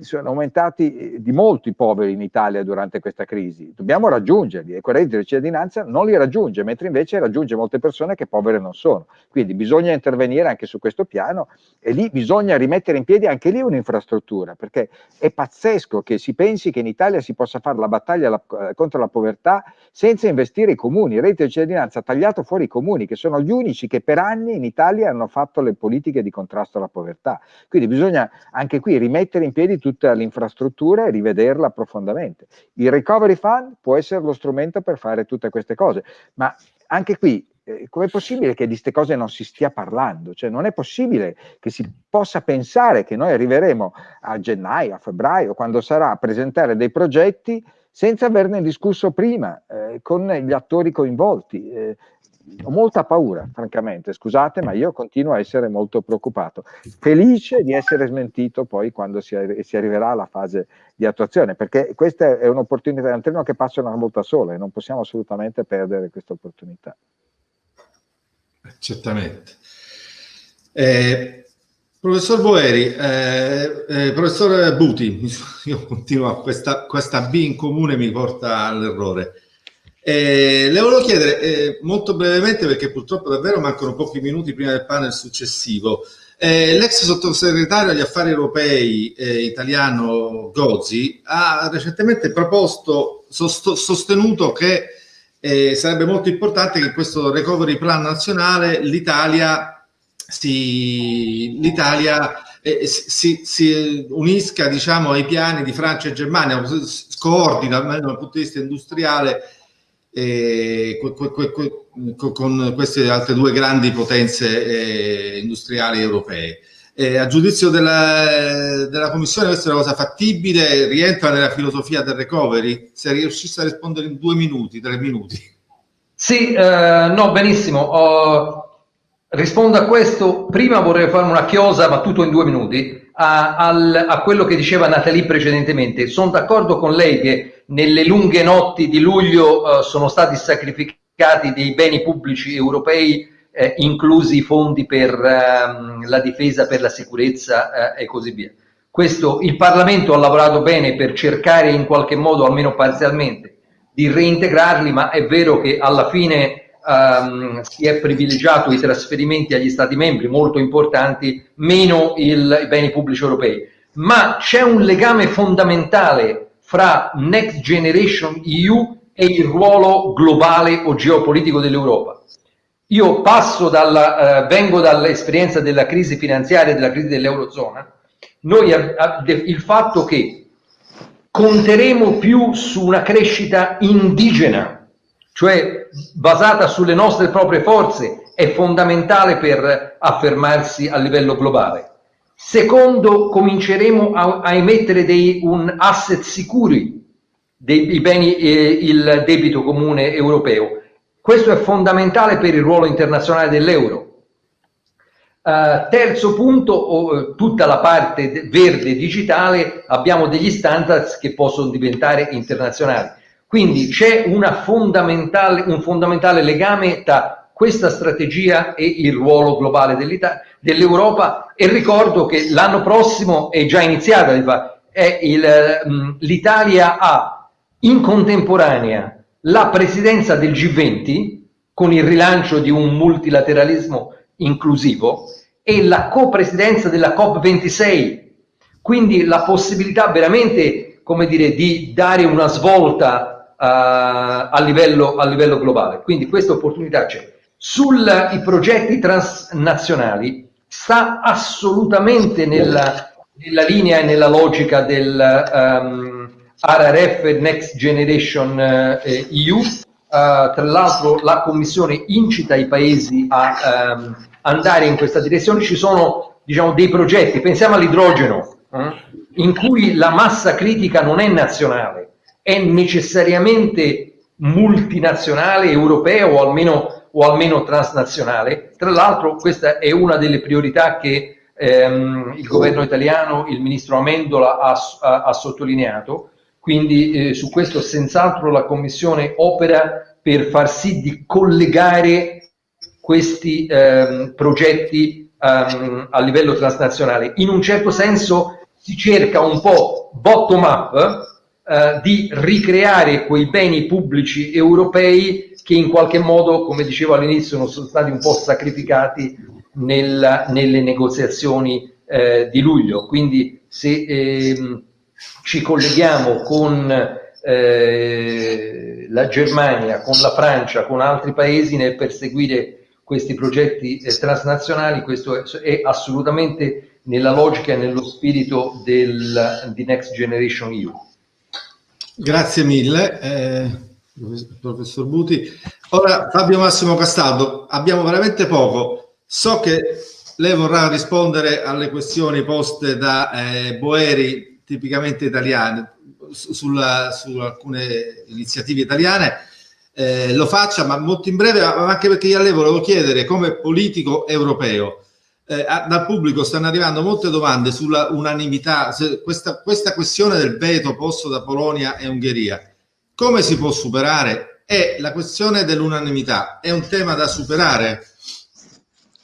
sono aumentati eh, di molto i poveri in Italia durante questa crisi, dobbiamo raggiungerli e quel reddito di cittadinanza non li raggiunge, mentre invece raggiunge molte persone che povere non sono. Quindi bisogna intervenire anche su questo piano e lì bisogna rimettere in piedi anche lì un'infrastruttura, perché è pazzesco che si pensi che in Italia si possa fare la battaglia la, eh, contro la povertà senza investire i comuni. Il reddito di cittadinanza ha tagliato fuori i comuni, che sono gli unici che per anni in Italia hanno fatto le politiche di contrasto alla povertà. Quindi bisogna anche qui rimettere in piedi piedi tutta l'infrastruttura e rivederla profondamente. Il recovery fund può essere lo strumento per fare tutte queste cose, ma anche qui eh, com'è possibile che di queste cose non si stia parlando? Cioè non è possibile che si possa pensare che noi arriveremo a gennaio, a febbraio, quando sarà a presentare dei progetti senza averne discusso prima eh, con gli attori coinvolti. Eh, ho molta paura, francamente, scusate, ma io continuo a essere molto preoccupato. Felice di essere smentito poi quando si, si arriverà alla fase di attuazione, perché questa è un'opportunità, è un treno che passa una volta sola e non possiamo assolutamente perdere questa opportunità.
Certamente. Eh, professor Boeri, eh, eh, professor Buti, io continuo, questa, questa B in comune mi porta all'errore. Eh, le volevo chiedere eh, molto brevemente, perché purtroppo davvero mancano pochi minuti prima del panel successivo. Eh, l'ex sottosegretario agli affari europei eh, italiano Gozzi ha recentemente proposto, sost sostenuto che eh, sarebbe molto importante che in questo recovery plan nazionale l'Italia si, eh, si, si, unisca diciamo, ai piani di Francia e Germania, coordina almeno dal punto di vista industriale eh, con queste altre due grandi potenze eh, industriali europee. Eh, a giudizio della, della, Commissione questa è una cosa fattibile, rientra nella filosofia del recovery? Se riuscisse a rispondere in due minuti, tre minuti.
Sì, eh, no, benissimo. Oh, rispondo a questo. Prima vorrei fare una chiosa, ma tutto in due minuti, a, al, a quello che diceva Natalie precedentemente. Sono d'accordo con lei che nelle lunghe notti di luglio eh, sono stati sacrificati dei beni pubblici europei, eh, inclusi i fondi per ehm, la difesa, per la sicurezza eh, e così via. Questo, il Parlamento ha lavorato bene per cercare in qualche modo, almeno parzialmente, di reintegrarli, ma è vero che alla fine ehm, si è privilegiato i trasferimenti agli Stati membri molto importanti, meno il, i beni pubblici europei. Ma c'è un legame fondamentale fra Next Generation EU e il ruolo globale o geopolitico dell'Europa. Io dalla, eh, vengo dall'esperienza della crisi finanziaria e della crisi dell'Eurozona, noi il fatto che conteremo più su una crescita indigena, cioè basata sulle nostre proprie forze, è fondamentale per affermarsi a livello globale. Secondo, cominceremo a, a emettere dei, un asset sicuri dei beni e il debito comune europeo. Questo è fondamentale per il ruolo internazionale dell'euro. Uh, terzo punto, oh, tutta la parte verde digitale, abbiamo degli standards che possono diventare internazionali. Quindi c'è un fondamentale legame tra questa strategia e il ruolo globale dell'Europa e ricordo che l'anno prossimo è già iniziata, mm, l'Italia ha in contemporanea la presidenza del G20 con il rilancio di un multilateralismo inclusivo e la copresidenza della COP26, quindi la possibilità veramente come dire, di dare una svolta uh, a, livello, a livello globale. Quindi questa opportunità c'è. Sui progetti transnazionali sta assolutamente nella, nella, linea e nella logica del um, RRF Next Generation eh, EU. Uh, tra l'altro la Commissione incita i paesi a um, andare in questa direzione. Ci sono diciamo, dei progetti, pensiamo all'idrogeno, eh, in cui la massa critica non è nazionale, è necessariamente multinazionale europea o almeno, o almeno transnazionale. Tra l'altro questa è una delle priorità che ehm, il governo italiano, il ministro Amendola ha, ha, ha sottolineato, quindi eh, su questo senz'altro la Commissione opera per far sì di collegare questi ehm, progetti ehm, a livello transnazionale. In un certo senso si cerca un po' bottom up eh, di ricreare quei beni pubblici europei che in qualche modo, come dicevo all'inizio, sono stati un po' sacrificati nel, nelle negoziazioni eh, di luglio. Quindi se ehm, ci colleghiamo con eh, la Germania, con la Francia, con altri paesi nel perseguire questi progetti eh, transnazionali, questo è, è, assolutamente nella logica e nello spirito del, di Next Generation EU.
Grazie mille, eh, professor Buti. Ora Fabio Massimo Castaldo, abbiamo veramente poco. So che lei vorrà rispondere alle questioni poste da eh, Boeri, tipicamente italiane, sulla, su alcune iniziative italiane. Eh, lo faccia, ma molto in breve, anche perché io a lei volevo chiedere, come politico europeo, eh, dal pubblico stanno arrivando molte domande sulla unanimità, questa, questa questione del veto posto da Polonia e Ungheria, come si può superare? E la questione dell'unanimità è un tema da superare?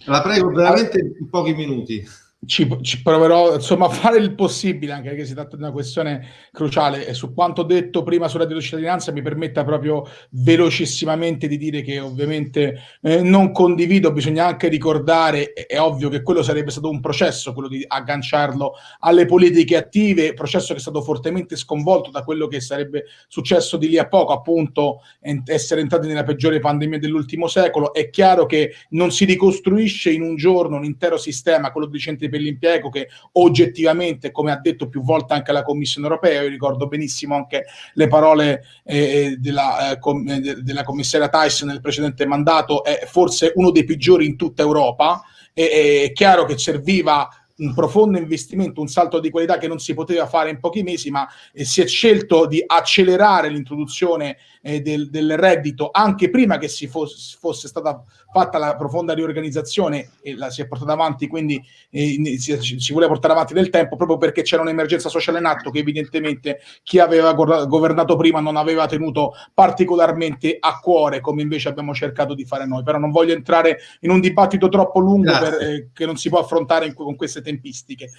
La prego veramente in pochi minuti
ci, ci, proverò insomma a fare il possibile, anche perché si tratta di una questione cruciale. E su quanto detto prima sulla cittadinanza, mi permetta proprio velocissimamente di dire che ovviamente eh, non condivido. Bisogna anche ricordare, è, è, ovvio che quello sarebbe stato un processo, quello di agganciarlo alle politiche attive, processo che è stato fortemente sconvolto da quello che sarebbe successo di lì a poco, appunto, essere entrati nella peggiore pandemia dell'ultimo secolo. È chiaro che non si ricostruisce in un giorno un intero sistema, quello di centri per l'impiego che oggettivamente, come ha detto più volte anche la Commissione europea, io ricordo benissimo anche le parole eh, eh della, eh, com eh, della commissaria Tyson nel precedente mandato, è forse uno dei peggiori in tutta Europa, e, è chiaro che serviva un profondo investimento, un salto di qualità che non si poteva fare in pochi mesi, ma eh, si è scelto di accelerare l'introduzione eh, del, del, reddito anche prima che si fosse, fosse, stata fatta la profonda riorganizzazione e la si è portata avanti, quindi eh, si, si vuole portare avanti nel tempo proprio perché c'era un'emergenza sociale in atto che evidentemente chi aveva governato prima non aveva tenuto particolarmente a cuore come invece abbiamo cercato di fare noi. Però non voglio entrare in un dibattito troppo lungo per, eh, che non si può affrontare in, con queste tempistiche.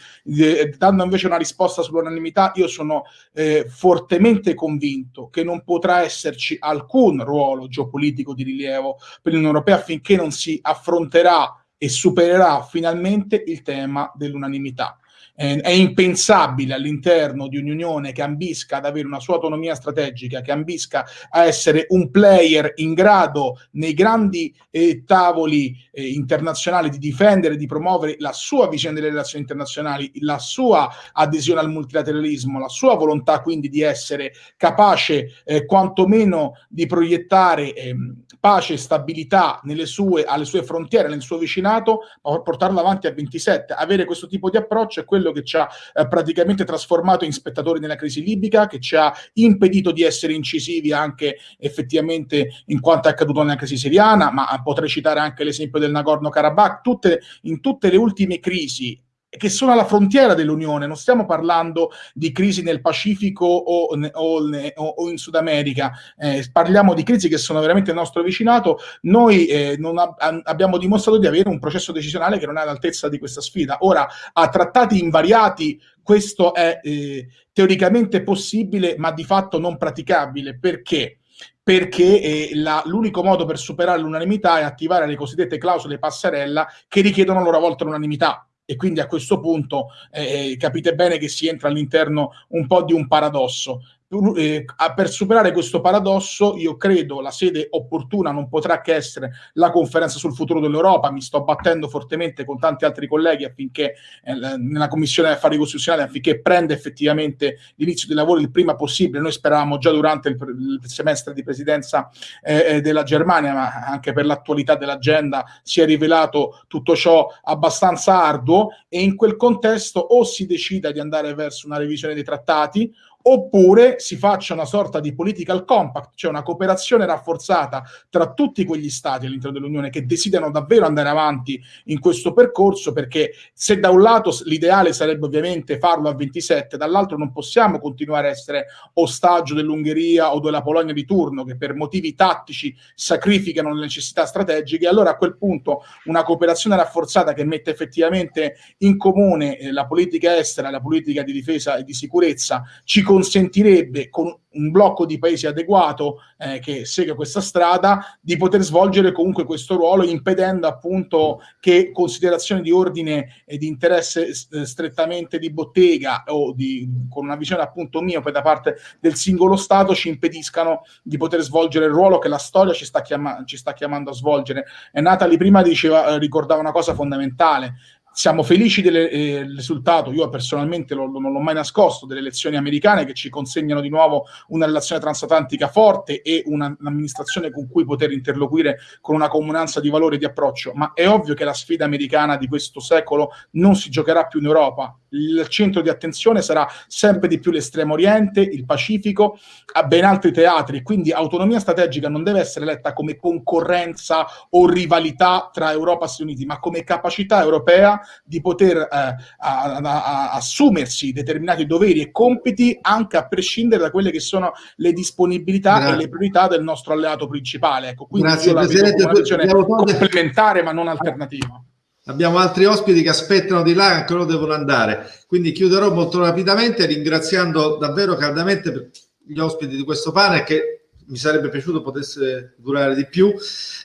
Dando invece una risposta sull'unanimità, io sono eh, fortemente convinto che non potrà esserci esserci alcun ruolo geopolitico di rilievo per l'Unione Europea finché non si affronterà e supererà finalmente il tema dell'unanimità eh, è impensabile all'interno di un'unione che ambisca ad avere una sua autonomia strategica, che ambisca a essere un player in grado nei grandi eh, tavoli eh, internazionali di difendere, di promuovere la sua visione delle relazioni internazionali, la sua adesione al multilateralismo, la sua volontà quindi di essere capace eh, quantomeno di proiettare ehm, pace e stabilità sue, alle sue frontiere, nel suo vicinato, ma portarlo avanti a 27. Avere questo tipo di approccio è quello quello che ci ha eh, praticamente trasformato in spettatori nella crisi libica, che ci ha impedito di essere incisivi anche effettivamente in quanto è accaduto nella crisi siriana, ma potrei citare anche l'esempio del Nagorno-Karabakh, tutte, in tutte le ultime crisi che sono alla frontiera dell'Unione, non stiamo parlando di crisi nel Pacifico o, o, o in Sud America, eh, parliamo di crisi che sono veramente nel nostro vicinato, noi eh, ab abbiamo dimostrato di avere un processo decisionale che non è all'altezza di questa sfida. Ora, a trattati invariati questo è eh, teoricamente possibile, ma di fatto non praticabile. Perché? perché eh, l'unico modo per superare l'unanimità è attivare le cosiddette clausole passerella che richiedono a loro volta l'unanimità e quindi a questo punto eh, eh, capite bene che si entra all'interno un po' di un paradosso eh, per superare questo paradosso, io credo la sede opportuna non potrà che essere la conferenza sul futuro dell'Europa. Mi sto battendo fortemente con tanti altri colleghi affinché eh, nella Commissione Affari Costituzionali affinché prenda effettivamente l'inizio dei lavori il prima possibile. Noi speravamo già durante il, semestre di presidenza eh, della Germania, ma anche per l'attualità dell'agenda si è rivelato tutto ciò abbastanza arduo e in quel contesto o si decida di andare verso una revisione dei trattati oppure si faccia una sorta di political compact, cioè una cooperazione rafforzata tra tutti quegli stati all'interno dell'Unione che desiderano davvero andare avanti in questo percorso, perché se da un lato l'ideale sarebbe ovviamente farlo a 27, dall'altro non possiamo continuare a essere ostaggio dell'Ungheria o della Polonia di turno, che per motivi tattici sacrificano le necessità strategiche, allora a quel punto una cooperazione rafforzata che mette effettivamente in comune eh, la politica estera, la politica di difesa e di sicurezza ci consentirebbe con un blocco di paesi adeguato eh, che segue questa strada di poter svolgere comunque questo ruolo impedendo appunto che considerazioni di ordine e di interesse eh, strettamente di bottega o di, con una visione appunto miope da parte del singolo Stato ci impediscano di poter svolgere il ruolo che la storia ci sta, chiama, ci sta chiamando a svolgere. E Natalie prima diceva, eh, ricordava una cosa fondamentale, siamo felici del eh, risultato, io personalmente lo, non l'ho mai nascosto, delle elezioni americane che ci consegnano di nuovo una relazione transatlantica forte e un'amministrazione con cui poter interloquire con una comunanza di valori e di approccio, ma è ovvio che la sfida americana di questo secolo non si giocherà più in Europa, il centro di attenzione sarà sempre di più l'estremo oriente, il Pacifico, a ben altri teatri, quindi autonomia strategica non deve essere letta come concorrenza o rivalità tra Europa e Stati Uniti, ma come capacità europea di poter eh, a, a, assumersi determinati doveri e compiti anche a prescindere da quelle che sono le disponibilità Grazie. e le priorità del nostro alleato principale. Ecco, quindi Grazie, come una visione complementare ma non alternativa.
Abbiamo altri ospiti che aspettano di là, ancora devono andare. Quindi chiuderò molto rapidamente ringraziando davvero caldamente gli ospiti di questo panel che mi sarebbe piaciuto potesse durare di più.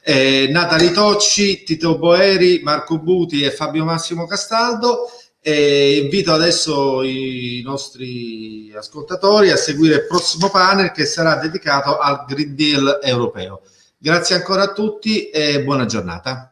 Eh, Natali Tocci, Tito Boeri, Marco Buti e Fabio Massimo Castaldo. E invito adesso i nostri ascoltatori a seguire il prossimo panel che sarà dedicato al Green Deal europeo. Grazie ancora a tutti e buona giornata.